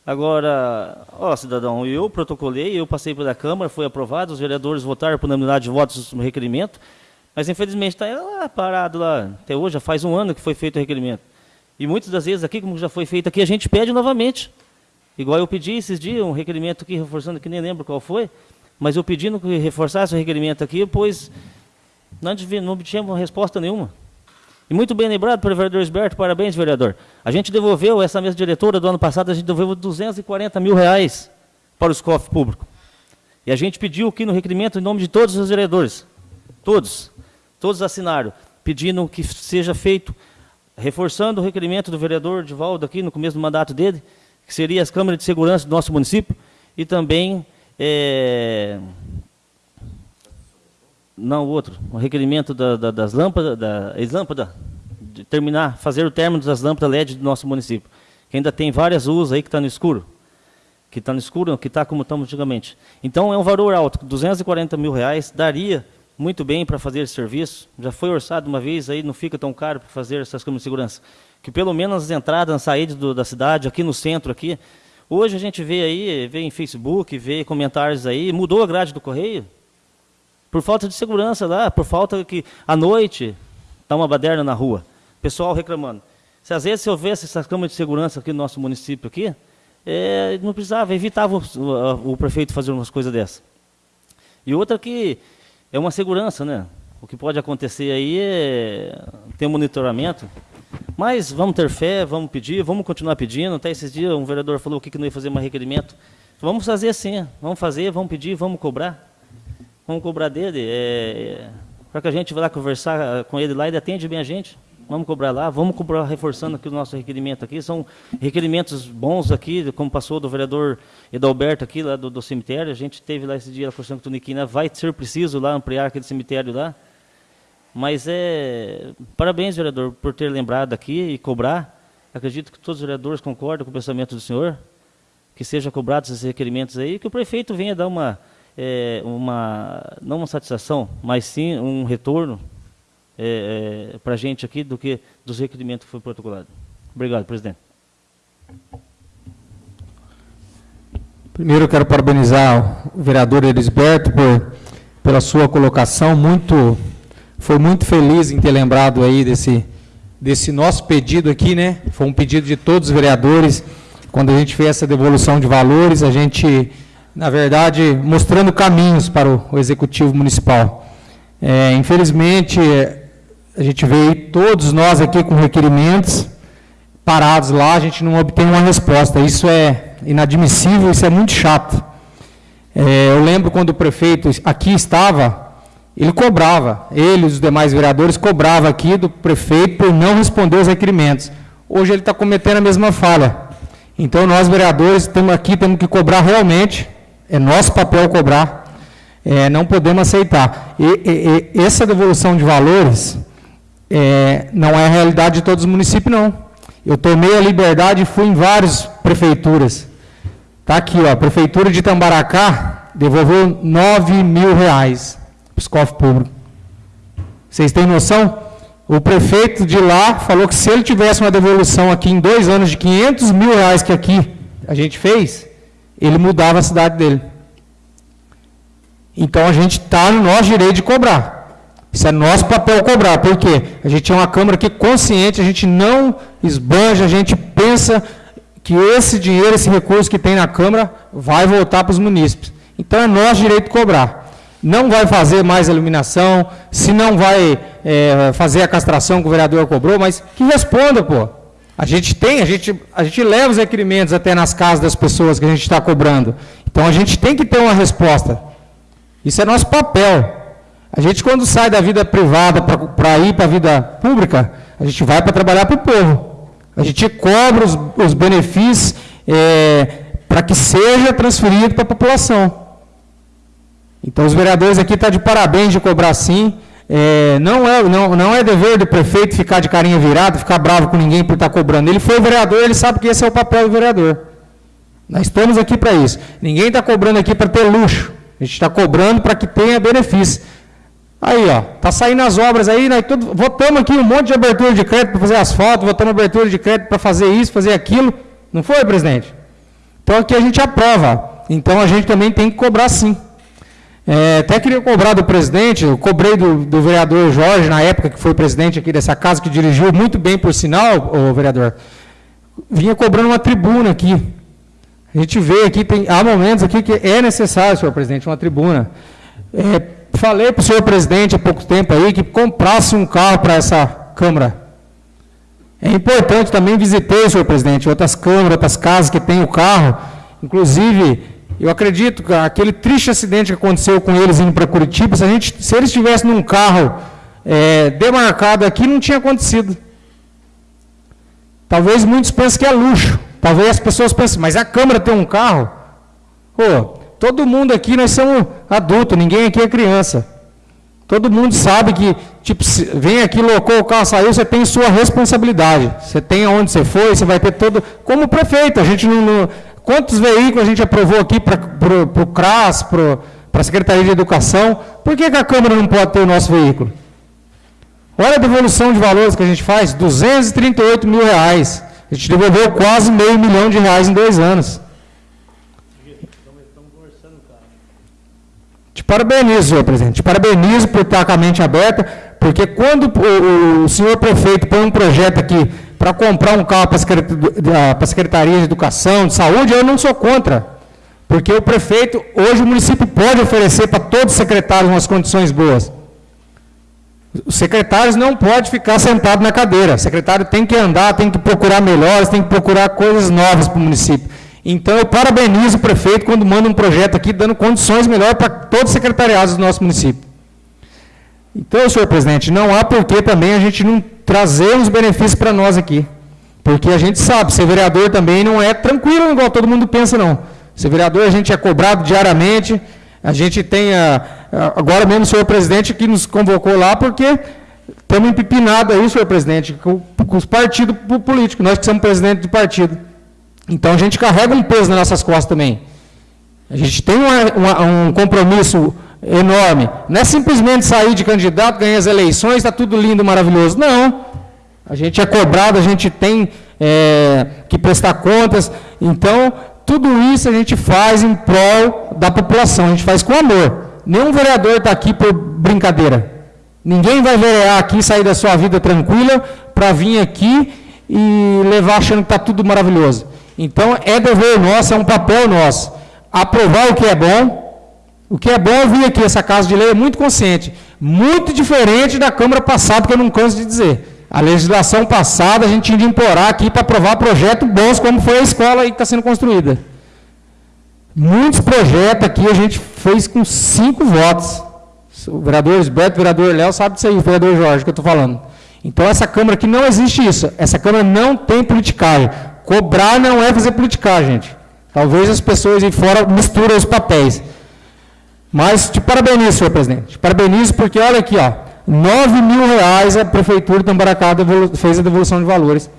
Agora, ó, cidadão, eu protocolei, eu passei pela Câmara, foi aprovado, os vereadores votaram por unanimidade de votos no requerimento, mas infelizmente está lá parado lá. Até hoje, já faz um ano que foi feito o requerimento. E muitas das vezes aqui, como já foi feito aqui, a gente pede novamente. Igual eu pedi esses dias, um requerimento aqui, reforçando, que nem lembro qual foi, mas eu pedindo que reforçasse o requerimento aqui, pois não, obtivemos resposta nenhuma. E muito bem lembrado pelo vereador Esberto, parabéns, vereador. A gente devolveu, essa mesa diretora do ano passado, a gente devolveu 240 mil reais para os cofres públicos. E a gente pediu aqui no requerimento, em nome de todos os vereadores, todos, todos assinaram, pedindo que seja feito, reforçando o requerimento do vereador Divaldo aqui no começo do mandato dele, que seria as câmaras de segurança do nosso município, e também é, não, o outro. O requerimento da, da, das lâmpadas, da ex-lâmpada, de terminar, fazer o término das lâmpadas LED do nosso município. Que ainda tem várias luzes aí que estão tá no escuro. Que está no escuro, que está como estamos antigamente. Então é um valor alto, 240 mil reais, daria muito bem para fazer esse serviço. Já foi orçado uma vez, aí não fica tão caro para fazer essas câmeras de segurança. Que pelo menos as entradas, as saídas do, da cidade, aqui no centro, aqui. Hoje a gente vê aí, vê em Facebook, vê comentários aí, mudou a grade do correio, por falta de segurança lá, por falta que à noite está uma baderna na rua. Pessoal reclamando. Se às vezes se houvesse essas câmeras de segurança aqui no nosso município aqui, é, não precisava, evitava o, o, o, prefeito fazer umas coisas dessas. E outra que é uma segurança, né? O que pode acontecer aí é ter monitoramento. Mas vamos ter fé, vamos pedir, vamos continuar pedindo. Até esses dias um vereador falou que não ia fazer mais requerimento. Vamos fazer assim, vamos fazer, vamos pedir, vamos cobrar. Vamos cobrar dele. É, para que a gente vá lá conversar com ele lá, ele atende bem a gente. Vamos cobrar lá, vamos cobrar reforçando aqui o nosso requerimento aqui. São requerimentos bons aqui, como passou do vereador Edalberto aqui, lá do, do cemitério. A gente teve lá esse dia, conversando com o Tuniquina, vai ser preciso lá ampliar aquele cemitério lá. Mas é. Parabéns, vereador, por ter lembrado aqui e cobrar. Acredito que todos os vereadores concordam com o pensamento do senhor, que seja cobrados esses requerimentos aí, que o prefeito venha dar uma é, uma, não uma satisfação, mas sim um retorno é, é, para a gente aqui do que dos requerimentos que foi protocolado. Obrigado, presidente. Primeiro eu quero parabenizar o vereador Elisberto por, pela sua colocação, muito, foi muito feliz em ter lembrado aí desse, desse nosso pedido aqui, né? Foi um pedido de todos os vereadores, quando a gente fez essa devolução de valores, a gente na verdade, mostrando caminhos para o, o Executivo Municipal. É, infelizmente, a gente veio todos nós aqui com requerimentos parados lá, a gente não obtém uma resposta. Isso é inadmissível, isso é muito chato. É, eu lembro quando o prefeito aqui estava, ele cobrava, ele e os demais vereadores cobravam aqui do prefeito por não responder os requerimentos. Hoje ele está cometendo a mesma falha. Então nós vereadores estamos aqui, temos que cobrar realmente é nosso papel cobrar, é, não podemos aceitar. E, e, e, essa devolução de valores é, não é a realidade de todos os municípios, não. Eu tomei a liberdade e fui em várias prefeituras. Está aqui, ó, a Prefeitura de Tambaracá devolveu 9 mil reais para os cofres públicos. Vocês têm noção? O prefeito de lá falou que se ele tivesse uma devolução aqui em dois anos de 500 mil reais que aqui a gente fez, ele mudava a cidade dele. Então a gente está no nosso direito de cobrar. Isso é nosso papel cobrar. Por quê? A gente é uma Câmara que consciente, a gente não esbanja, a gente pensa que esse dinheiro, esse recurso que tem na Câmara, vai voltar para os munícipes. Então é nosso direito de cobrar. Não vai fazer mais a iluminação, se não vai é, fazer a castração que o vereador cobrou, mas que responda, pô. A gente tem, a gente, a gente leva os requerimentos até nas casas das pessoas que a gente está cobrando. Então a gente tem que ter uma resposta. Isso é nosso papel. A gente, quando sai da vida privada para ir para a vida pública, a gente vai para trabalhar para o povo. A gente cobra os, os benefícios é, para que seja transferido para a população. Então, os vereadores aqui estão tá de parabéns de cobrar sim. É, não, é, não, não é dever do prefeito ficar de carinha virada, ficar bravo com ninguém por estar tá cobrando. Ele foi vereador, ele sabe que esse é o papel do vereador. Nós estamos aqui para isso. Ninguém está cobrando aqui para ter luxo. A gente está cobrando para que tenha benefício. Aí, ó, tá saindo as obras aí, nós tudo, votamos aqui um monte de abertura de crédito para fazer asfalto, votamos abertura de crédito para fazer isso, fazer aquilo. Não foi, presidente? Então aqui a gente aprova. Então a gente também tem que cobrar sim. É, até queria cobrar do presidente, eu cobrei do, do, vereador Jorge, na época que foi presidente aqui dessa casa, que dirigiu muito bem, por sinal, o vereador. Vinha cobrando uma tribuna aqui. A gente vê aqui, tem, há momentos aqui que é necessário, senhor presidente, uma tribuna. É, falei para o senhor presidente há pouco tempo aí que comprasse um carro para essa Câmara. É importante, também visitei, senhor presidente, outras câmaras, outras casas que têm o carro. Inclusive, eu acredito que aquele triste acidente que aconteceu com eles indo para Curitiba, se, a gente, se eles estivessem num carro é, demarcado aqui, não tinha acontecido. Talvez muitos pensem que é luxo. Talvez as pessoas pensem, mas a Câmara tem um carro? Pô, todo mundo aqui, nós somos adultos, ninguém aqui é criança. Todo mundo sabe que, tipo, vem aqui, locou o carro, saiu, você tem sua responsabilidade. Você tem aonde você foi, você vai ter todo. Como prefeito, a gente não, não Quantos veículos a gente aprovou aqui para o CRAS, para a Secretaria de Educação? Por que, que a Câmara não pode ter o nosso veículo? Olha a devolução de valores que a gente faz, 238 mil reais. A gente devolveu quase meio milhão de reais em dois anos. Te parabenizo, senhor presidente. Te parabenizo por estar com a mente aberta, porque quando o, o senhor prefeito põe um projeto aqui para comprar um carro para a Secretaria de Educação, de Saúde, eu não sou contra. Porque o prefeito, hoje o município pode oferecer para todos os secretários umas condições boas. Os secretários não podem ficar sentados na cadeira. O secretário tem que andar, tem que procurar melhores, tem que procurar coisas novas para o município. Então, eu parabenizo o prefeito quando manda um projeto aqui dando condições melhores para todos os secretariados do nosso município. Então, senhor presidente, não há por que também a gente não trazer os benefícios para nós aqui. Porque a gente sabe, ser vereador também não é tranquilo igual todo mundo pensa, não. Ser vereador a gente é cobrado diariamente, a gente tem, a, a, agora mesmo o senhor presidente que nos convocou lá, porque estamos empipinados aí, senhor presidente, com, com os partidos políticos, nós que somos presidente de partido. Então a gente carrega um peso nas nossas costas também. A gente tem uma, uma, um compromisso enorme. Não é simplesmente sair de candidato, ganhar as eleições, está tudo lindo, maravilhoso. Não. A gente é cobrado, a gente tem é, que prestar contas. Então, tudo isso a gente faz em prol da população, a gente faz com amor. Nenhum vereador está aqui por brincadeira. Ninguém vai verear aqui, sair da sua vida tranquila, para vir aqui e levar achando que está tudo maravilhoso. Então, é dever nosso, é um papel nosso. Aprovar o que é bom, o que é bom é vir aqui, essa casa de lei é muito consciente, muito diferente da Câmara passada, que eu não canso de dizer. A legislação passada, a gente tinha de implorar aqui para aprovar projetos bons, como foi a escola aí que está sendo construída. Muitos projetos aqui a gente fez com cinco votos. O vereador Esberto, o vereador Léo sabe disso aí, o vereador Jorge, que eu estou falando. Então, essa Câmara aqui não existe isso. Essa Câmara não tem politicagem. Cobrar não é fazer politicagem, gente. Talvez as pessoas aí fora misturam os papéis. Mas te parabenizo, senhor presidente. Te parabenizo porque, olha aqui, ó, 9 mil reais a Prefeitura de Tambaracá fez a devolução de valores.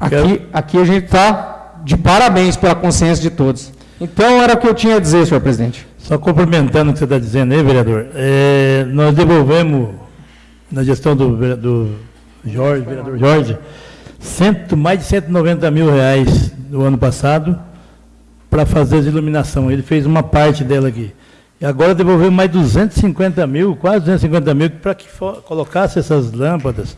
Aqui, aqui a gente está de parabéns pela consciência de todos. Então, era o que eu tinha a dizer, senhor presidente. Só complementando o que você está dizendo aí, vereador, é, nós devolvemos, na gestão do, do Jorge, vereador Jorge, cento, mais de 190 mil reais no ano passado para fazer a iluminação. Ele fez uma parte dela aqui. E agora devolveu mais 250 mil, quase 250 mil, para que for, colocasse essas lâmpadas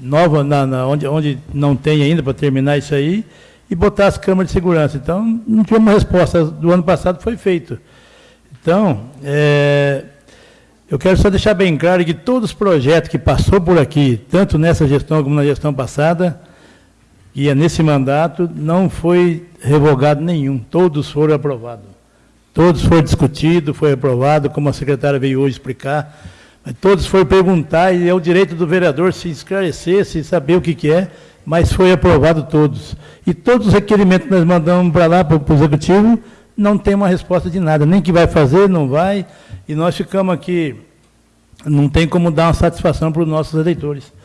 novas na, na, onde, onde não tem ainda para terminar isso aí, e botar as câmeras de segurança. Então, não tinha uma resposta. Do ano passado foi feito. Então, é, eu quero só deixar bem claro que todos os projetos que passou por aqui, tanto nessa gestão como na gestão passada, e é nesse mandato, não foi revogado nenhum. Todos foram aprovados. Todos foram discutidos, foi aprovado, como a secretária veio hoje explicar. Todos foram perguntar, e é o direito do vereador se esclarecer, se saber o que, que é, mas foi aprovado todos. E todos os requerimentos que nós mandamos para lá, para o Executivo, não tem uma resposta de nada. Nem que vai fazer, não vai. E nós ficamos aqui, não tem como dar uma satisfação para os nossos eleitores.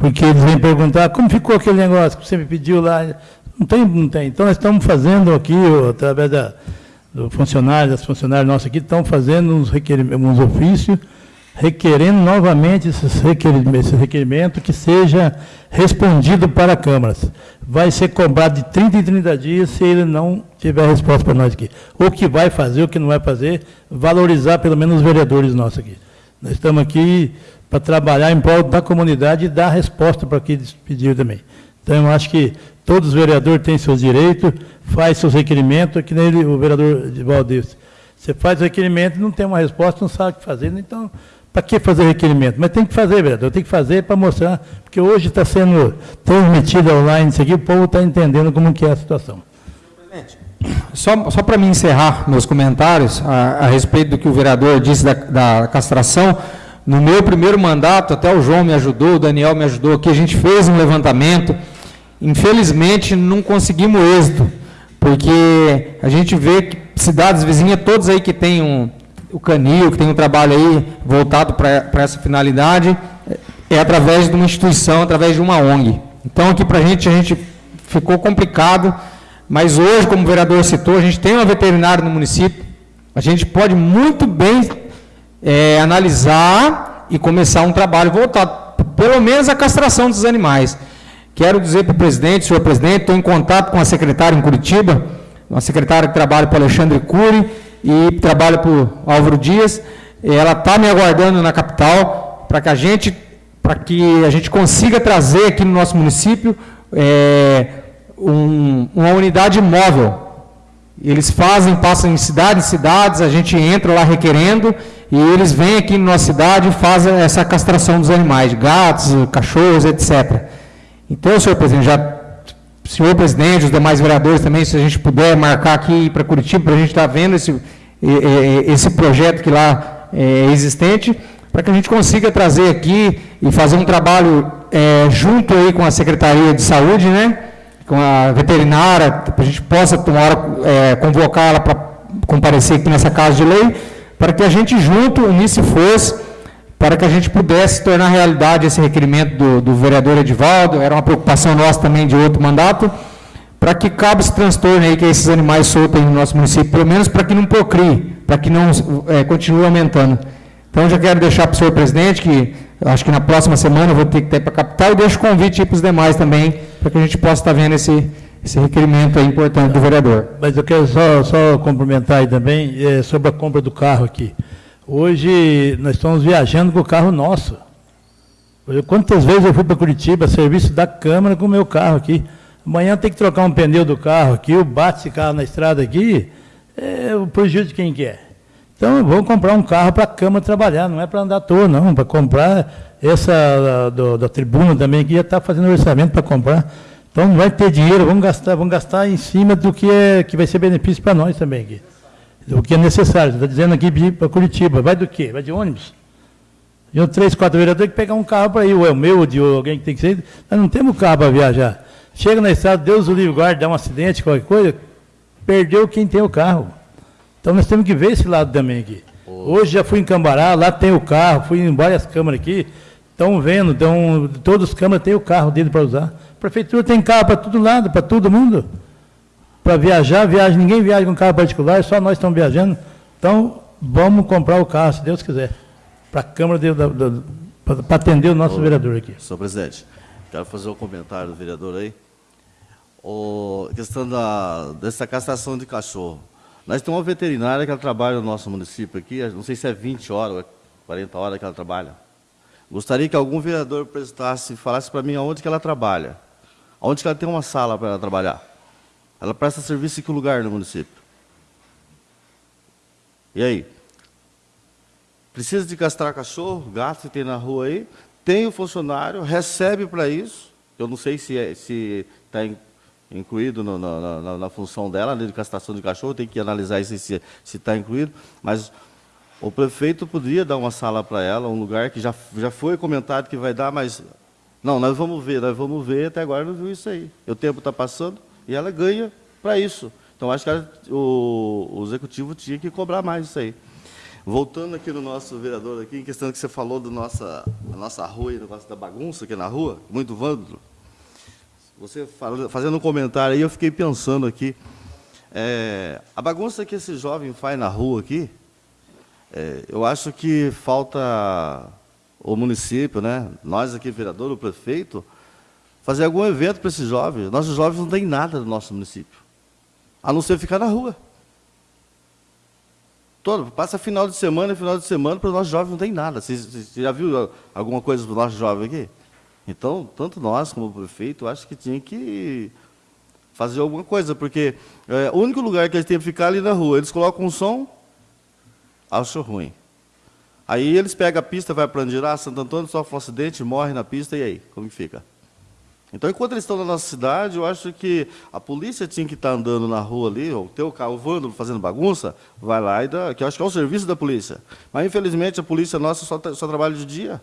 Porque eles vêm perguntar, como ficou aquele negócio que você me pediu lá? Não tem, não tem. Então, nós estamos fazendo aqui, através da do funcionário, das funcionárias nossas aqui, estão fazendo uns, uns ofícios, requerendo novamente esses requerimentos, esse requerimento que seja respondido para câmaras. Vai ser cobrado de 30 em 30 dias se ele não tiver resposta para nós aqui. O que vai fazer, o que não vai fazer, valorizar pelo menos os vereadores nossos aqui. Nós estamos aqui para trabalhar em prol da comunidade e dar resposta para o que eles pediram também. Então, eu acho que todos os vereadores têm seus direitos, faz seus requerimentos, que nem o vereador de Valdez. Você faz o requerimento não tem uma resposta, não sabe o que fazer, então, para que fazer requerimento? Mas tem que fazer, vereador, tem que fazer para mostrar, porque hoje está sendo transmitido online isso aqui, o povo está entendendo como que é a situação. Só, só para me encerrar meus comentários a, a, respeito do que o vereador disse da, da castração, no meu primeiro mandato, até o João me ajudou, o Daniel me ajudou aqui, a gente fez um levantamento, infelizmente não conseguimos êxito, porque a gente vê que cidades vizinhas, todas aí que tem um, o canil, que tem um trabalho aí voltado para essa finalidade, é através de uma instituição, através de uma ONG. Então, aqui para a gente, a gente ficou complicado, mas hoje, como o vereador citou, a gente tem uma veterinária no município, a gente pode muito bem é, analisar e começar um trabalho voltado, pelo menos a castração dos animais. Quero dizer para o presidente, senhor presidente, estou em contato com a secretária em Curitiba, uma secretária que trabalha para Alexandre Cury e trabalha para o Álvaro Dias. Ela está me aguardando na capital para que a gente, para que a gente consiga trazer aqui no nosso município é, um, uma unidade móvel. Eles fazem, passam em cidades, cidades, a gente entra lá requerendo e eles vêm aqui na nossa cidade e fazem essa castração dos animais, gatos, cachorros, etc. Então, senhor presidente, já, senhor presidente, os demais vereadores também, se a gente puder marcar aqui para Curitiba, para a gente estar tá vendo esse, esse projeto que lá é existente, para que a gente consiga trazer aqui e fazer um trabalho é, junto aí com a Secretaria de Saúde, né, com a veterinária, para a gente possa, hora, é, convocar ela para comparecer aqui nessa casa de lei, para que a gente junto unisse força para que a gente pudesse tornar realidade esse requerimento do, do vereador Edivaldo, era uma preocupação nossa também de outro mandato, para que cabe esse transtorno aí que esses animais soltam no nosso município, pelo menos para que não procrie, para que não é, continue aumentando. Então, já quero deixar para o senhor presidente que acho que na próxima semana eu vou ter que ir para a capital e deixo convite para os demais também, para que a gente possa estar vendo esse, esse requerimento importante do vereador. Mas eu quero só, só complementar aí também é, sobre a compra do carro aqui. Hoje nós estamos viajando com o carro nosso. Quantas vezes eu fui para Curitiba, serviço da Câmara com o meu carro aqui. Amanhã tem que trocar um pneu do carro aqui, o bate esse carro na estrada aqui, é o prejuízo de quem quer. Então, vou comprar um carro para a Câmara trabalhar, não é para andar à toa, não, para comprar essa do, da tribuna também, que já está fazendo orçamento para comprar. Então, não vai ter dinheiro, vamos gastar, vamos gastar em cima do que, é, que vai ser benefício para nós também aqui o que é necessário. Está dizendo aqui para Curitiba. Vai do quê? Vai de ônibus? Eu, três, quatro vereadores que pegar um carro para ir, ou é o meu, ou de alguém que tem que ser. Nós não temos carro para viajar. Chega na estrada, Deus o livre guarde, dá um acidente, qualquer coisa, perdeu quem tem o carro. Então nós temos que ver esse lado também aqui. Hoje já fui em Cambará, lá tem o carro, fui em várias câmaras aqui, estão vendo, então, todas as câmaras têm o carro dele para usar. A prefeitura tem carro para todo lado, para todo mundo. para viajar, viaja, ninguém viaja com carro particular, só nós estamos viajando. Então, vamos comprar o carro, se Deus quiser, para a Câmara, para atender o nosso Ô, vereador aqui. Senhor presidente, quero fazer um comentário do vereador aí. O, questão da, dessa castração de cachorro. Nós temos uma veterinária que ela trabalha no nosso município aqui, não sei se é 20 horas, 40 horas que ela trabalha. Gostaria que algum vereador prestasse, falasse para mim aonde que ela trabalha. Aonde que ela tem uma sala para ela trabalhar. Ela presta serviço em que lugar no município? E aí? Precisa de castrar cachorro, gato que tem na rua aí? Tem o funcionário, recebe para isso. Eu não sei se é, se está incluído no, na, na, na, função dela, de castração de cachorro, tem que analisar isso se está incluído, mas o prefeito poderia dar uma sala para ela, um lugar que já, já foi comentado que vai dar, mas não, nós vamos ver, nós vamos ver, até agora não viu isso aí. O tempo está passando e ela ganha para isso. Então, acho que ela, o, o, executivo tinha que cobrar mais isso aí. Voltando aqui no nosso vereador, aqui, em questão que você falou do nossa, da nossa rua, do negócio da bagunça aqui na rua, muito vândalo. Você fazendo um comentário aí, eu fiquei pensando aqui, é, a bagunça que esse jovem faz na rua aqui, é, eu acho que falta o município, né, nós aqui, vereador, o prefeito, fazer algum evento para esses jovens. Nossos jovens não têm nada no nosso município, a não ser ficar na rua. Todo, passa final de semana, final de semana, para os nossos jovens não tem nada. Você, você já viu alguma coisa para os nossos jovens aqui? Então, tanto nós como o prefeito, acho que tinha que fazer alguma coisa, porque é, o único lugar que eles têm que ficar ali na rua, eles colocam um som, acho ruim. Aí eles pegam a pista, vai para Andirá, Santo Antônio, sofre um acidente, morre na pista, e aí? Como que fica? Então, enquanto eles estão na nossa cidade, eu acho que a polícia tinha que estar andando na rua ali, ou ter o carro vândalo fazendo bagunça, vai lá e dá, que eu acho que é o serviço da polícia. Mas, infelizmente, a polícia nossa só, só trabalha de dia.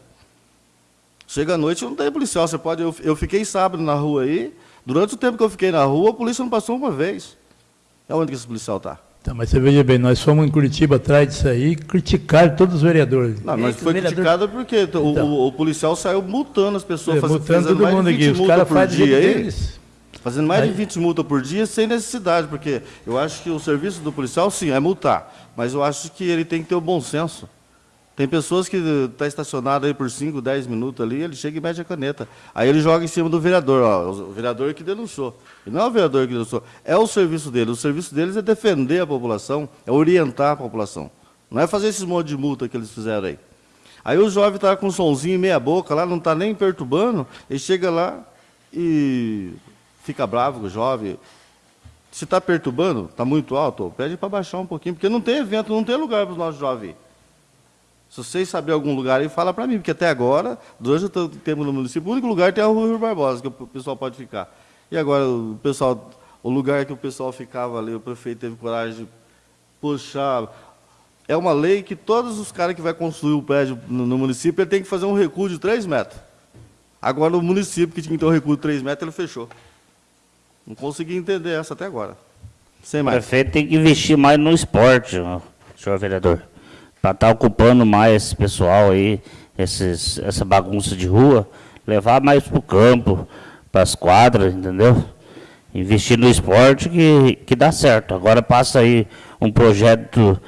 Chega à noite, não tem policial. Você pode. Eu, eu fiquei sábado na rua aí. Durante o tempo que eu fiquei na rua, a polícia não passou uma vez. É onde que esse policial está? Tá, mas você veja bem, nós fomos em Curitiba atrás disso aí, criticaram todos os vereadores. Não, mas foi vereador... criticado porque então, o, o, policial saiu multando as pessoas, é, fazendo, multando todo mundo aqui. Os caras fazem dia aí, deles. Fazendo mais aí. de 20 multas por dia sem necessidade, porque eu acho que o serviço do policial, sim, é multar. Mas eu acho que ele tem que ter o bom senso. Tem pessoas que estão tá estacionado aí por 5, 10 minutos ali, ele chega e mete a caneta. Aí ele joga em cima do vereador, ó, o vereador que denunciou. E não é o vereador que denunciou, é o serviço dele. O serviço deles é defender a população, é orientar a população. Não é fazer esses monte de multa que eles fizeram aí. Aí o jovem está com um somzinho em meia boca lá, não está nem perturbando, ele chega lá e fica bravo com o jovem. Se está perturbando, está muito alto, pede para baixar um pouquinho, porque não tem evento, não tem lugar para os nossos jovens. Se vocês saberem algum lugar aí, fala para mim, porque até agora, durante o tempo no município, o único lugar tem a Rua Rio Barbosa, que o pessoal pode ficar. E agora, o pessoal, o lugar que o pessoal ficava ali, o prefeito teve coragem de puxar. É uma lei que todos os caras que vão construir o prédio no, no município, ele tem que fazer um recuo de 3 metros. Agora, o município que tinha que ter um recuo de 3 metros, ele fechou. Não consegui entender essa até agora. Sem mais. O prefeito tem que investir mais no esporte, senhor vereador para estar tá ocupando mais esse pessoal aí, esses, essa bagunça de rua, levar mais para o campo, para as quadras, entendeu? Investir no esporte que, que dá certo. Agora passa aí um projeto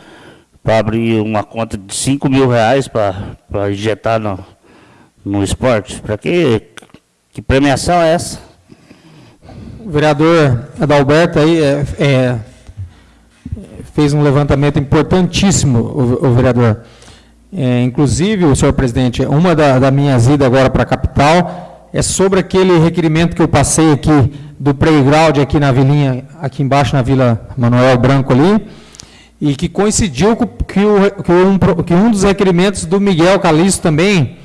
para abrir uma conta de 5 mil reais para injetar no, no esporte. Para que, que premiação é essa? O vereador Adalberto aí é, é fez um levantamento importantíssimo, o, o vereador. É, inclusive, o senhor presidente, uma das da minhas idas agora para a capital é sobre aquele requerimento que eu passei aqui do playground aqui na vilinha, aqui embaixo na Vila Manuel Branco ali, e que coincidiu com que, o, que, um, que um dos requerimentos do Miguel Calixto também,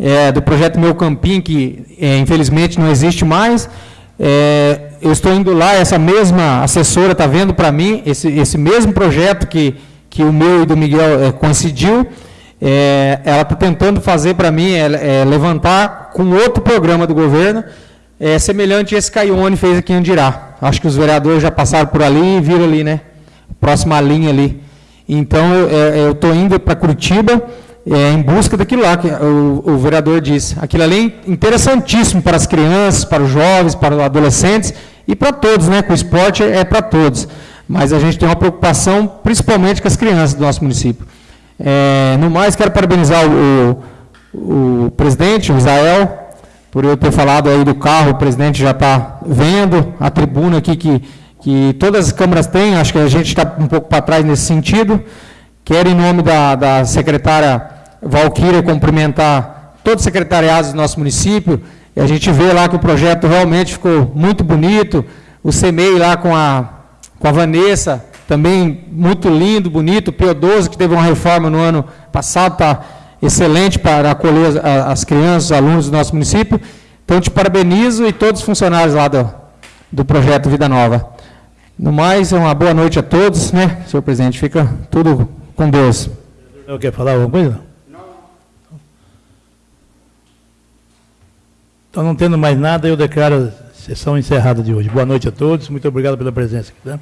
é, do projeto Meu Campim, que é, infelizmente não existe mais, é, eu estou indo lá, essa mesma assessora está vendo para mim, esse, esse mesmo projeto que, que o meu e do Miguel é, coincidiu, é, ela está tentando fazer para mim, é, levantar com outro programa do governo, é, semelhante a esse Caione fez aqui em Andirá. Acho que os vereadores já passaram por ali e viram ali, né? Próxima linha ali. Então, eu estou indo para Curitiba, é, em busca daquilo lá que o, o, vereador disse. Aquilo ali é interessantíssimo para as crianças, para os jovens, para os adolescentes, e para todos, né? Que o esporte é para todos. Mas a gente tem uma preocupação, principalmente com as crianças do nosso município. É, no mais, quero parabenizar o, o, o presidente, o Israel, por eu ter falado aí do carro, o presidente já está vendo a tribuna aqui que, que todas as câmaras têm, acho que a gente está um pouco para trás nesse sentido. Quero, em nome da, da secretária Valquíria, cumprimentar todos os secretariados do nosso município, e a gente vê lá que o projeto realmente ficou muito bonito, o CEMEI lá com a, com a Vanessa, também muito lindo, bonito, o P12, que teve uma reforma no ano passado, está excelente para acolher as, as crianças, os alunos do nosso município. Então, te parabenizo e todos os funcionários lá do, do projeto Vida Nova. No mais, uma boa noite a todos, né, senhor presidente? Fica tudo com Deus. Eu quer falar alguma coisa? Não. Então, não tendo mais nada, eu declaro a sessão encerrada de hoje. Boa noite a todos, muito obrigado pela presença. Tá?